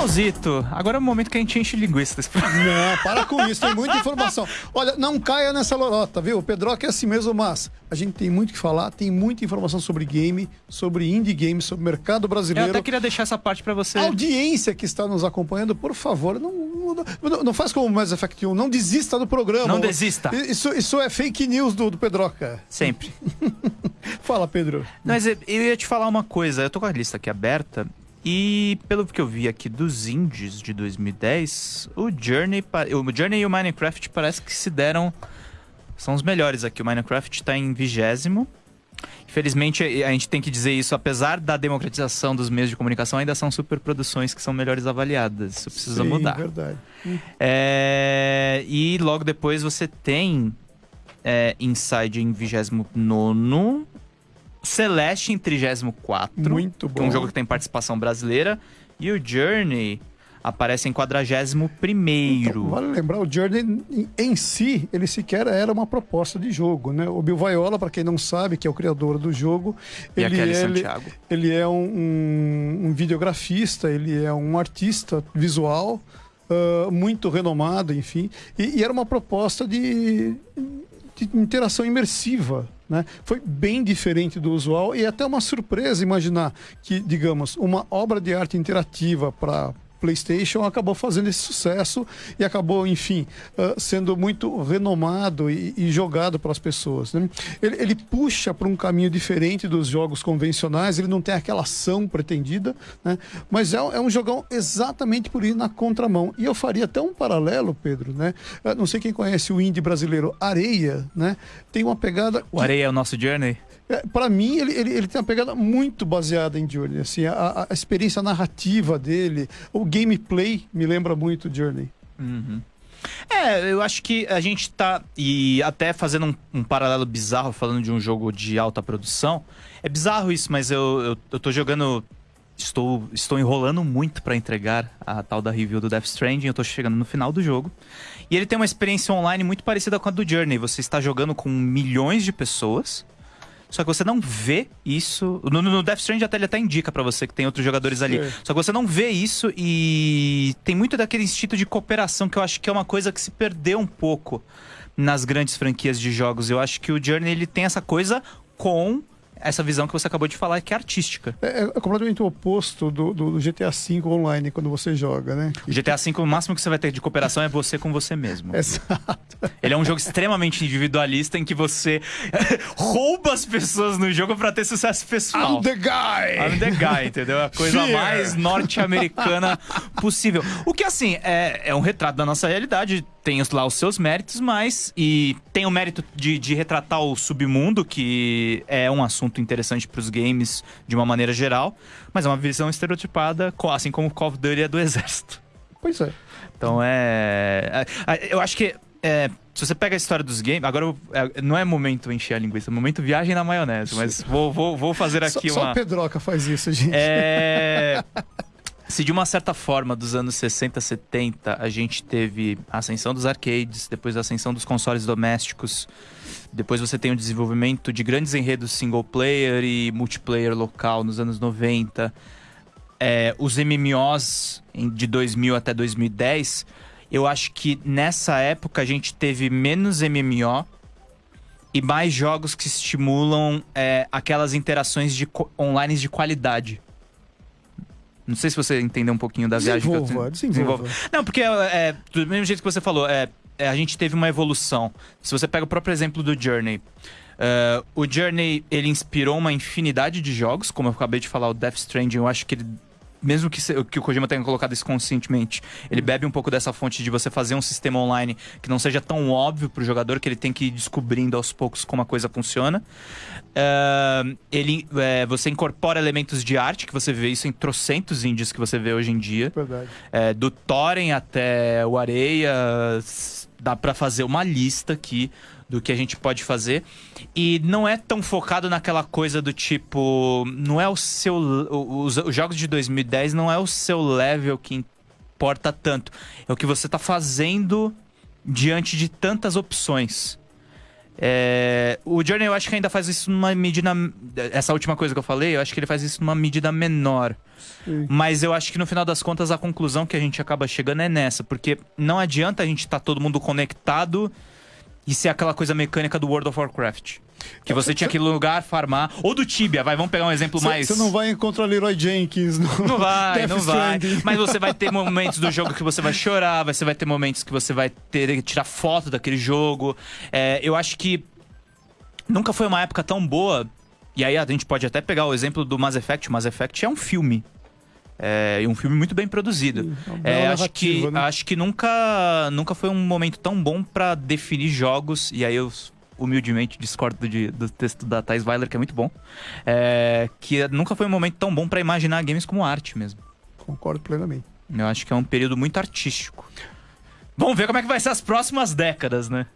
Causito, agora é o momento que a gente enche linguiça. Não, para com isso, tem muita informação. Olha, não caia nessa lorota, viu? O Pedroca é assim mesmo, mas a gente tem muito o que falar, tem muita informação sobre game, sobre indie game, sobre mercado Eu brasileiro. até queria deixar essa parte pra você. A audiência que está nos acompanhando, por favor, não, não, não- faz como o Mass Effect 1, não desista do programa. Não desista. Isso, isso é fake news do, do Pedroca. Sempre. Fala, Pedro. Mas eu eu ia te falar uma coisa, eu tô com a lista aqui aberta e pelo que eu vi aqui dos indies de 2010, o Journey, o Journey e o Minecraft parece que se deram são os melhores aqui. O Minecraft tá em vigésimo. Infelizmente, a gente tem que dizer isso, apesar da democratização dos meios de comunicação, ainda são superproduções que são melhores avaliadas. Isso precisa Sim, mudar. verdade. É, e logo depois você tem é, Inside em 29, Celeste em 34, Muito que é um bom. jogo que tem participação brasileira, e o Journey aparece em 41. Então, vale lembrar, o Journey em, si, ele sequer era uma proposta de jogo, né? O Bill Viola, para quem não sabe, que é o criador do jogo, E ele, ele, Santiago. ele é um, um, um videografista, ele é um artista visual ah, muito renomado, enfim, e, e era uma proposta de, de interação imersiva. Né? Foi bem diferente do usual e é até uma surpresa imaginar que, digamos, uma obra de arte interativa para PlayStation acabou fazendo esse sucesso e acabou, enfim, uh, sendo muito renomado e, e jogado para as pessoas. Né? Ele, ele, puxa para um caminho diferente dos jogos convencionais, ele não tem aquela ação pretendida, né? mas é, é, um jogão exatamente por ir na contramão. E eu faria até um paralelo, Pedro, né? Uh, não sei quem conhece o indie brasileiro Areia, né? Tem uma pegada. O Areia é o nosso Journey? É, para mim, ele, ele, ele, tem uma pegada muito baseada em Journey. Assim, a, a, experiência narrativa dele, o gameplay me lembra muito Journey. Uhum. É, eu acho que a gente tá. E até fazendo um, um, paralelo bizarro, falando de um jogo de alta produção. É bizarro isso, mas eu, eu, eu tô jogando. Estou, estou enrolando muito para entregar a tal da review do Death Stranding. Eu tô chegando no final do jogo. E ele tem uma experiência online muito parecida com a do Journey. Você está jogando com milhões de pessoas. Só que você não vê isso. No, no Death Stranding até ele até indica para você que tem outros jogadores ali. É. Só que você não vê isso e tem muito daquele instinto de cooperação que eu acho que é uma coisa que se perdeu um pouco nas grandes franquias de jogos. Eu acho que o Journey ele tem essa coisa com essa visão que você acabou de falar, que é artística. É, é completamente o oposto do, do, do, GTA V online quando você joga, né? O GTA V, o máximo que você vai ter de cooperação é você com você mesmo. Exato. Ele é um jogo extremamente individualista em que você rouba as pessoas no jogo para ter sucesso pessoal. I'm the guy! I'm the guy, entendeu? A coisa Fear. mais norte-americana possível. O que, assim, é, é um retrato da nossa realidade tem lá os seus méritos, mas. E tem o mérito de, de retratar o submundo, que é um assunto interessante para os games de uma maneira geral, mas é uma visão estereotipada, assim como o Call of Duty é do exército. Pois é. Então é. é, é eu acho que. É, se você pega a história dos games. Agora é, não é momento encher a linguiça, é momento viagem na maionese. Mas vou, vou, vou fazer aqui só, uma. Só o Pedroca faz isso, gente. É. Se de uma certa forma, dos anos 60, 70, a gente teve a ascensão dos arcades, depois a ascensão dos consoles domésticos, depois você tem o desenvolvimento de grandes enredos single player e multiplayer local nos anos 90, é, os MMOs de 2000 até 2010, eu acho que nessa época a gente teve menos MMO e mais jogos que estimulam é, aquelas interações de online de qualidade. Não sei se você entendeu um pouquinho da viagem que eu desenvolva. desenvolva. Não, porque é, do mesmo jeito que você falou, é, é, a gente teve uma evolução. Se você pega o próprio exemplo do Journey, uh, o Journey ele inspirou uma infinidade de jogos, como eu acabei de falar, o Death Stranding, eu acho que ele mesmo que, que o Kojima tenha colocado isso conscientemente, ele bebe um pouco dessa fonte de você fazer um sistema online que não seja tão óbvio para o jogador, que ele tem que ir descobrindo aos poucos como a coisa funciona. Uh, ele, é, você incorpora elementos de arte, que você vê isso em trocentos índios que você vê hoje em dia. Verdade. É, do Thorin até o Areia, dá para fazer uma lista aqui do que a gente pode fazer. E não é tão focado naquela coisa do tipo. Não é o seu. Os, os jogos de 2010 não é o seu level que importa tanto. É o que você tá fazendo diante de tantas opções. É, o Journey eu acho que ainda faz isso numa medida. Essa última coisa que eu falei, eu acho que ele faz isso numa medida menor. Sim. Mas eu acho que no final das contas a conclusão que a gente acaba chegando é nessa, porque não adianta a gente estar tá todo mundo conectado e ser aquela coisa mecânica do World of Warcraft. Que você tinha aquele lugar farmar. Ou do Tibia, vai, vamos pegar um exemplo cê, mais. Você não vai encontrar Leroy Jenkins, não. Não vai, não vai. Mas você vai ter momentos do jogo que você vai chorar, você vai ter momentos que você vai ter que tirar foto daquele jogo. É, eu acho que nunca foi uma época tão boa. E aí a gente pode até pegar o exemplo do Mass Effect. O Mass Effect é um filme. É, um filme muito bem produzido. é, acho que né? acho que nunca nunca foi um momento tão bom para definir jogos. E aí eu humildemente discordo de, do texto da Thais Weiler, que é muito bom. É, que nunca foi um momento tão bom para imaginar games como arte mesmo. Concordo plenamente. Eu acho que é um período muito artístico. Vamos ver como é que vai ser as próximas décadas, né?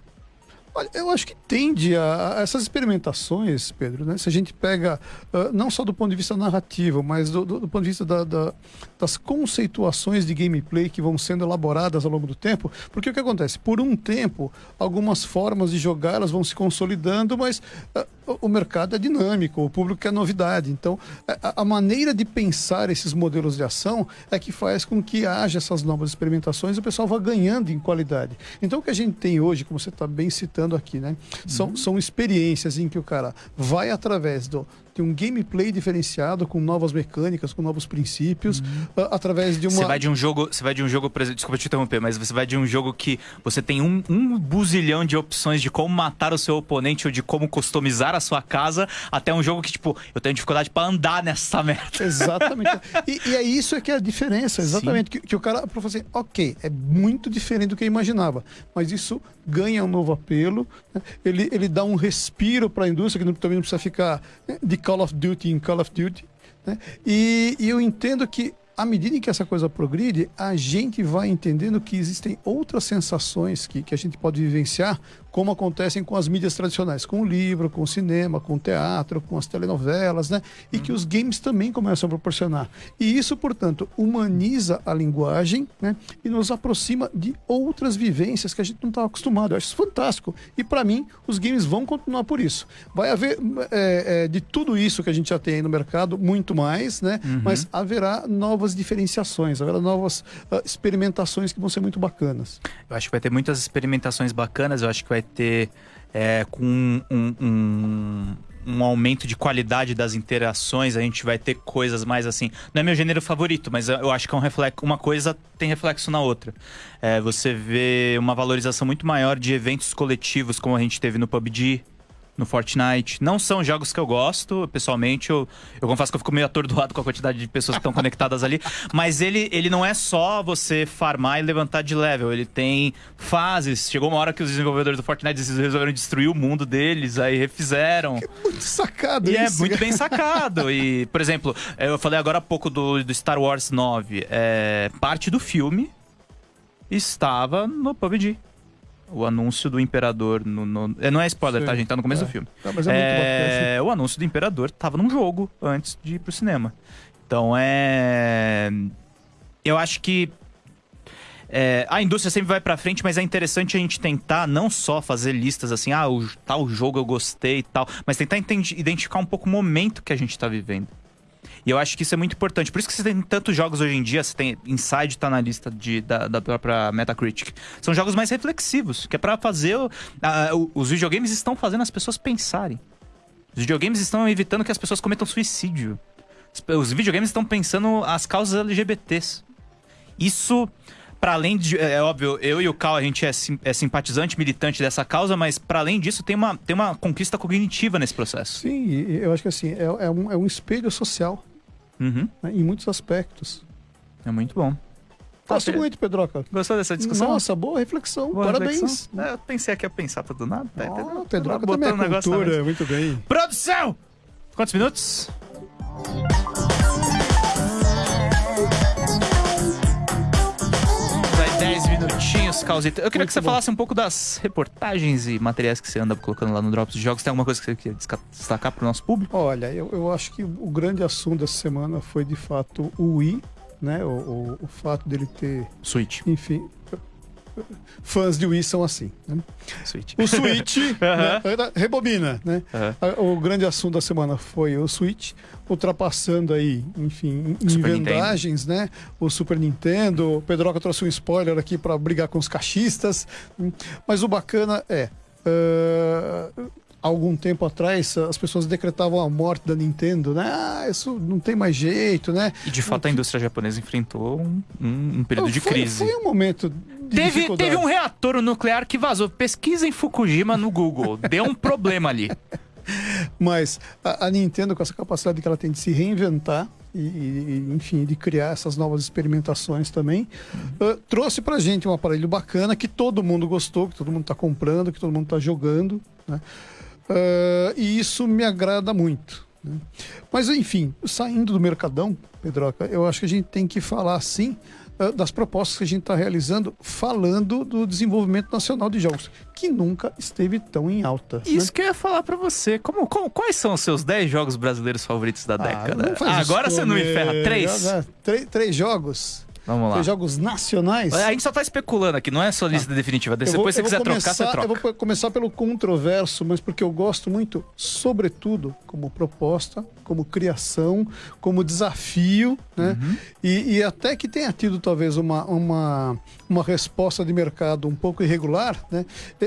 Olha, eu acho que tende a, a, essas experimentações, Pedro, né? Se a gente pega, uh, não só do ponto de vista narrativo, mas do, do, do ponto de vista da, da, das conceituações de gameplay que vão sendo elaboradas ao longo do tempo, porque o que acontece? Por um tempo, algumas formas de jogar elas vão se consolidando, mas uh, o mercado é dinâmico, o público quer novidade. Então, a, a maneira de pensar esses modelos de ação é que faz com que haja essas novas experimentações e o pessoal vá ganhando em qualidade. Então, o que a gente tem hoje, como você está bem citando, aqui, né? São, uhum. são experiências em que o cara vai através do tem um gameplay diferenciado, com novas mecânicas, com novos princípios, a- através de uma. Você vai de um jogo, você vai de um jogo, desculpa te interromper, mas você vai de um jogo que você tem um, um buzilhão de opções de como matar o seu oponente ou de como customizar a sua casa, até um jogo que, tipo, eu tenho dificuldade pra andar nessa merda. Exatamente. e, e é isso é que é a diferença, exatamente. Que, que o cara falou assim, ok, é muito diferente do que eu imaginava, mas isso ganha um novo apelo, né? ele, ele dá um respiro para a indústria, que não, também não precisa ficar né, de Call of Duty em Call of Duty. né? E, e eu entendo que à medida em que essa coisa progride, a gente vai entendendo que existem outras sensações que, que a gente pode vivenciar, como acontecem com as mídias tradicionais, com o livro, com o cinema, com o teatro, com as telenovelas, né? E que os games também começam a proporcionar. E isso, portanto, humaniza a linguagem, né? E nos aproxima de outras vivências que a gente não estava acostumado. Eu acho isso fantástico. E para mim, os games vão continuar por isso. Vai haver é, é, de tudo isso que a gente já tem aí no mercado, muito mais, né? Mas haverá novas diferenciações, haverá novas ah, experimentações que vão ser muito bacanas. Eu acho que vai ter muitas experimentações bacanas, eu acho que vai ter é, com um, um, um aumento de qualidade das interações, a gente vai ter coisas mais assim. Não é meu gênero favorito, mas eu acho que é um reflexo, uma coisa tem reflexo na outra. É, você vê uma valorização muito maior de eventos coletivos, como a gente teve no PUBG, no Fortnite. Não são jogos que eu gosto, pessoalmente. Eu, eu confesso que eu fico meio atordoado com a quantidade de pessoas que estão conectadas ali. Mas ele, ele não é só você farmar e levantar de level. Ele tem fases. Chegou uma hora que os desenvolvedores do Fortnite resolveram destruir o mundo deles, aí refizeram. Muito sacado E é isso. muito bem sacado. E, por exemplo, eu falei agora há pouco do, do Star Wars 9. É, parte do filme estava no PUBG. O anúncio do Imperador. No, no- é, não é spoiler, Sim. tá, gente? Tá no começo É. do filme. Tá, mas é muito bacana. É, o anúncio do Imperador tava num jogo antes de ir pro cinema. Então é. Eu acho que. é, a indústria sempre vai pra frente, mas é interessante a gente tentar não só fazer listas assim, ah, o tal jogo eu gostei e tal, mas tentar identificar um pouco o momento que a gente tá vivendo. E eu acho que isso é muito importante. Por isso que você tem tantos jogos hoje em dia, você tem Inside tá na lista de, da, da própria Metacritic. São jogos mais reflexivos, que é pra fazer. o- os videogames estão fazendo as pessoas pensarem. Os videogames estão evitando que as pessoas cometam suicídio. Os- videogames estão pensando as causas LGBTs. Isso, para além de. É óbvio, eu e o Cal, a gente é, sim- é simpatizante, militante dessa causa, mas para além disso, tem uma, tem uma conquista cognitiva nesse processo. Sim, eu acho que assim, é, é um, é um espelho social, Uhum, né, em muitos aspectos. é muito bom. Gosto Tá, muito, Pedroca. Gostou dessa discussão? Nossa, boa reflexão. Boa Parabéns. reflexão. É, eu pensei aqui a pensar pra do nada. Tá, Oh? Pedroca também é na cultura, muito bem. Produção! Quantos minutos? Minutinhos, Causita. Eu queria Muito que você bom. falasse um pouco das reportagens e materiais que você anda colocando lá no Drops de Jogos. Tem alguma coisa que você quer destacar pro nosso público? Olha, eu, eu acho que o grande assunto dessa semana foi de fato o Wii, né? O, o, o fato dele ter, Switch. enfim. Fãs de Wii são assim. Né? Switch. O Switch, né? rebobina, né? O grande assunto da semana foi o Switch, ultrapassando aí, enfim, em Super vendagens, né? O Super Nintendo. O Pedroca trouxe um spoiler aqui para brigar com os cachistas. Mas o bacana é. ah, algum tempo atrás, as pessoas decretavam a morte da Nintendo, né? Ah, isso não tem mais jeito, né? E de fato a indústria japonesa enfrentou um, um- período de crise. Foi um momento Teve, teve um reator nuclear que vazou. Pesquisa em Fukushima no Google. Deu um problema ali. Mas a, a Nintendo, com essa capacidade que ela tem de se reinventar e, e, enfim, de criar essas novas experimentações também, ah, trouxe pra gente um aparelho bacana que todo mundo gostou, que todo mundo tá comprando, que todo mundo tá jogando, né? Ah, e isso me agrada muito. né? Mas, enfim, saindo do Mercadão, Pedroca, eu acho que a gente tem que falar, sim, das propostas que a gente está realizando, falando do desenvolvimento nacional de jogos, que nunca esteve tão em alta. né? Isso que eu ia falar pra você. Como, como- quais são os seus 10 jogos brasileiros favoritos da Ah, década? Agora você não me ferra. Três? Ah, Três, três jogos? Vamos lá. Três jogos nacionais? A gente só tá especulando aqui, não é só lista definitiva. Eu Depois vou- se você quiser vou trocar, começar- você troca. Eu vou começar pelo controverso, mas porque eu gosto muito, sobretudo, como proposta, como criação, como desafio, né? Uhum. E, e até que tenha tido talvez uma, uma, uma resposta de mercado um pouco irregular, né?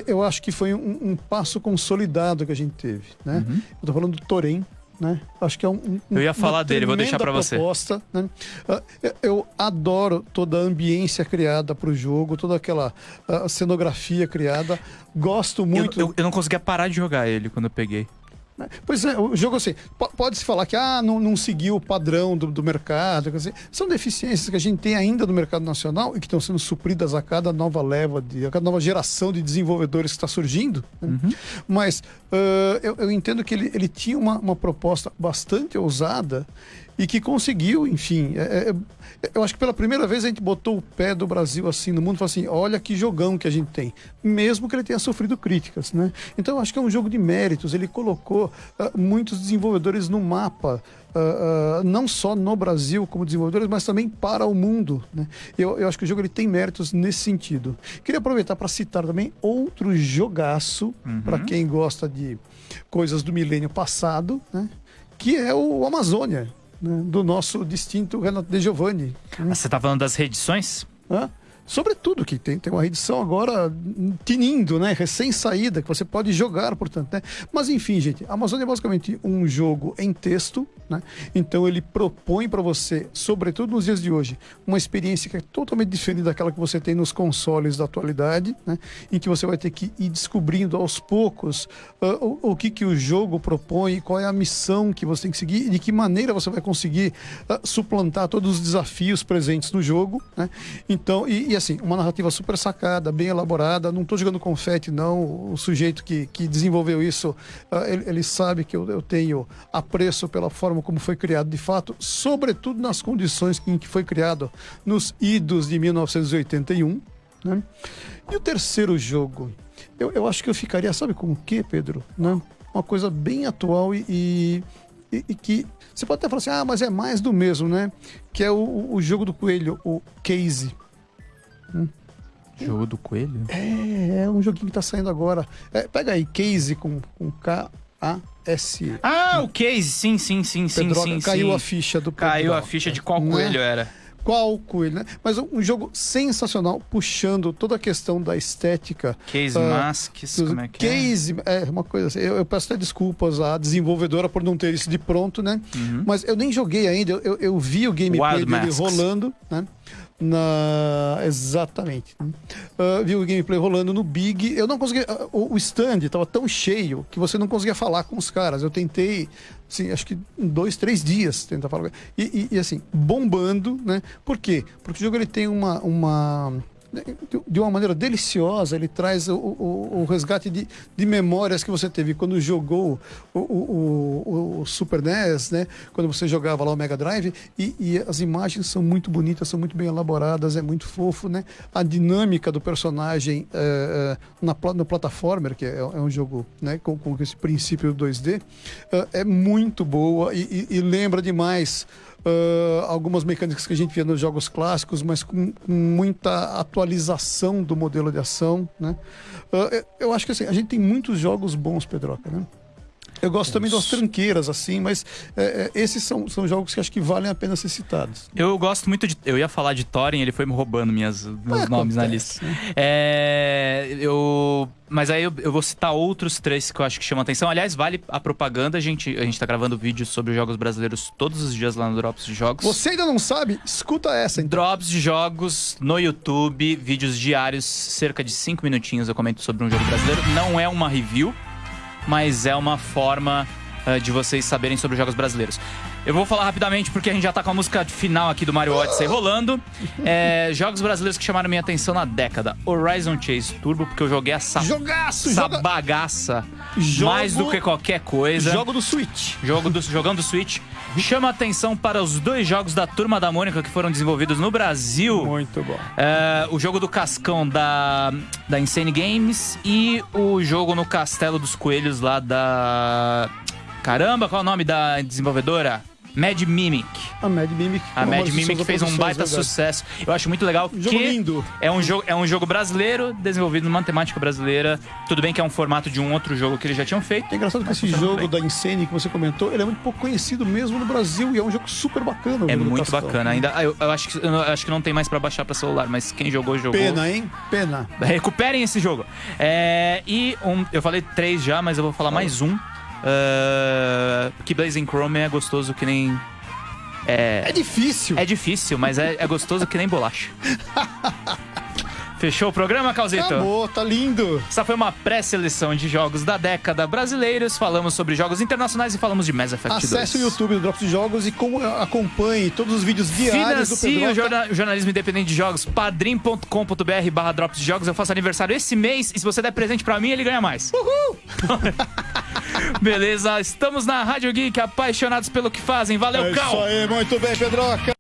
Eu acho que foi um, um passo consolidado que a gente teve, né? Uhum. Eu tô falando do Torém, Né? Acho que é um, um Eu ia falar dele, vou deixar pra você. proposta, né? Ah, eu- Eu adoro toda a ambiência criada para o jogo, toda aquela ah, cenografia criada. Gosto Eu, muito. eu, eu não conseguia parar de jogar ele quando eu peguei. Pois é, o jogo assim, po- pode-se falar que ah, não, não seguiu o padrão do, do mercado. são deficiências que a gente tem ainda no mercado nacional e que estão sendo supridas a cada nova leva, de, a cada nova geração de desenvolvedores que está surgindo. né? Mas ah, eu, eu entendo que ele, ele tinha uma, uma proposta bastante ousada e que conseguiu, enfim. é- é- eu acho que pela primeira vez a gente botou o pé do Brasil assim no mundo e falou assim: olha que jogão que a gente tem. Mesmo que ele tenha sofrido críticas, né? Então eu acho que é um jogo de méritos. Ele colocou ah, muitos desenvolvedores no mapa. ah, ah, não só no Brasil como desenvolvedores, mas também para o mundo. Né? Eu, eu acho que o jogo ele tem méritos nesse sentido. Queria aproveitar para citar também outro jogaço para quem gosta de coisas do milênio passado, né? que é o Amazônia, né? do nosso distinto Renato De Giovanni. Ah, Você tá falando das reedições? Né? Sobretudo que tem, tem uma edição agora tinindo, né? Recém-saída, que você pode jogar, portanto, né? Mas enfim, gente, Amazônia é basicamente um jogo em texto, né? Então ele propõe para você, sobretudo nos dias de hoje, uma experiência que é totalmente diferente daquela que você tem nos consoles da atualidade, né? Em que você vai ter que ir descobrindo aos poucos ah, o, o que, que o jogo propõe, qual é a missão que você tem que seguir e de que maneira você vai conseguir ah, suplantar todos os desafios presentes no jogo, né? Então, e, e, assim, uma narrativa super sacada, bem elaborada. Não estou jogando confete, não. O sujeito que, que desenvolveu isso, ah, ele, ele sabe que eu, eu tenho apreço pela forma como foi criado de fato, sobretudo nas condições em que foi criado nos idos de 1981. Né? E o terceiro jogo, eu, eu acho que eu ficaria, sabe com o quê, Pedro? Né? Uma coisa bem atual e, e, e- e que você pode até falar assim, ah, mas é mais do mesmo, né? Que é o, o jogo do coelho, o Case. Jogo do coelho? É, é um joguinho que tá saindo agora. É, pega aí, Case com, com K-A-S. Ah, o case, sim, sim, sim, sim, Pedroca, sim. caiu sim. a ficha do Caiu a Pedroca, ficha de qual né? coelho era. Qual coelho, né? Mas um jogo sensacional, puxando toda a questão da estética. Case Ah, Masks, como é que é? Case, é uma coisa assim. Eu, eu peço até desculpas à desenvolvedora por não ter isso de pronto, né? Uhum. Mas eu nem joguei ainda, eu, eu, eu vi o gameplay Wild dele Masks. rolando, né? Na... Exatamente. né? Ah, vi o gameplay rolando no Big. Eu não conseguia. ah, o, stand estava tão cheio que você não conseguia falar com os caras. Eu tentei, assim, acho que dois, três dias tentar falar. E, e- e, assim, bombando, né? Por quê? Porque o jogo ele tem uma. uma de- uma maneira deliciosa, ele traz o, o- o resgate de, de memórias que você teve quando jogou o, o- Super NES, né? Quando você jogava lá o Mega Drive, e, e as imagens são muito bonitas, são muito bem elaboradas, é muito fofo, né? A dinâmica do personagem eh, na, no plataformer, que é, é um jogo né, com, com esse princípio 2D, eh, é muito boa e, e- e lembra demais ah, algumas mecânicas que a gente via nos jogos clássicos, mas com, com muita atualização do modelo de ação, né? Eu- eu acho que assim, a gente tem muitos jogos bons, Pedroca, né? Eu gosto também das tranqueiras, assim, mas é, é, esses são, são jogos que acho que valem a pena ser citados. Eu gosto muito de. Eu ia falar de Thorin, ele foi me roubando minhas, meus Mas nomes na acontece, lista. né? É. Eu. Mas aí eu, eu vou citar outros três que eu acho que chamam atenção. Aliás, vale a propaganda. A gente, a gente tá gravando vídeos sobre jogos brasileiros todos os dias lá no Drops de Jogos. Você ainda não sabe? Escuta essa, então. Drops de jogos no YouTube, vídeos diários, cerca de 5 minutinhos eu comento sobre um jogo brasileiro. Não é uma review, mas é uma forma eh, de vocês saberem sobre os jogos brasileiros. Eu vou falar rapidamente porque a gente já tá com a música final aqui do Mario Odyssey rolando. É, jogos brasileiros que chamaram minha atenção na década. Horizon Chase Turbo, porque eu joguei essa, Jogaço! essa Joga... bagaça Jogo- mais do que qualquer coisa. Jogo do Switch. Jogo do, jogando Switch. Chama atenção para os dois jogos da Turma da Mônica que foram desenvolvidos no Brasil. Muito bom. É, o jogo do Cascão da, da Insane Games e o jogo no Castelo dos Coelhos lá da. Caramba, qual é o nome da desenvolvedora? Mad Mimic. A Mad Mimic. A Mad Mimic fez um baita verdade. sucesso. Eu acho muito legal jogo que lindo. é um jogo, é um jogo brasileiro desenvolvido numa temática brasileira. Tudo bem que é um formato de um outro jogo que eles já tinham feito. É engraçado que esse jogo da Insane que você comentou, ele é muito pouco conhecido mesmo no Brasil e é um jogo super bacana. É muito bacana. Ainda, eu, eu acho que, eu acho que não tem mais pra baixar pra celular, mas quem jogou, jogou. Pena, hein? Pena. Recuperem esse jogo. É, e um, eu falei três já, mas eu vou falar mais um. Uh, que Blazing Chrome é gostoso que nem. É, É difícil. é difícil, mas é, é gostoso que nem bolacha. Fechou o programa, Calzito? Acabou, tá lindo. Essa foi uma pré-seleção de jogos da década brasileiros. Falamos sobre jogos internacionais e falamos de Mass Effect 2. Acesse o YouTube do Drops de Jogos e com- acompanhe todos os vídeos diários do Financie o Pedroca. jorna- jornalismo independente de jogos, padrim.com.br barra drops de jogos. Eu faço aniversário esse mês e se você der presente pra mim, ele ganha mais. Uhul! Beleza, estamos na Rádio Geek, apaixonados pelo que fazem. Valeu, É Cal! isso aí, muito bem, Pedroca.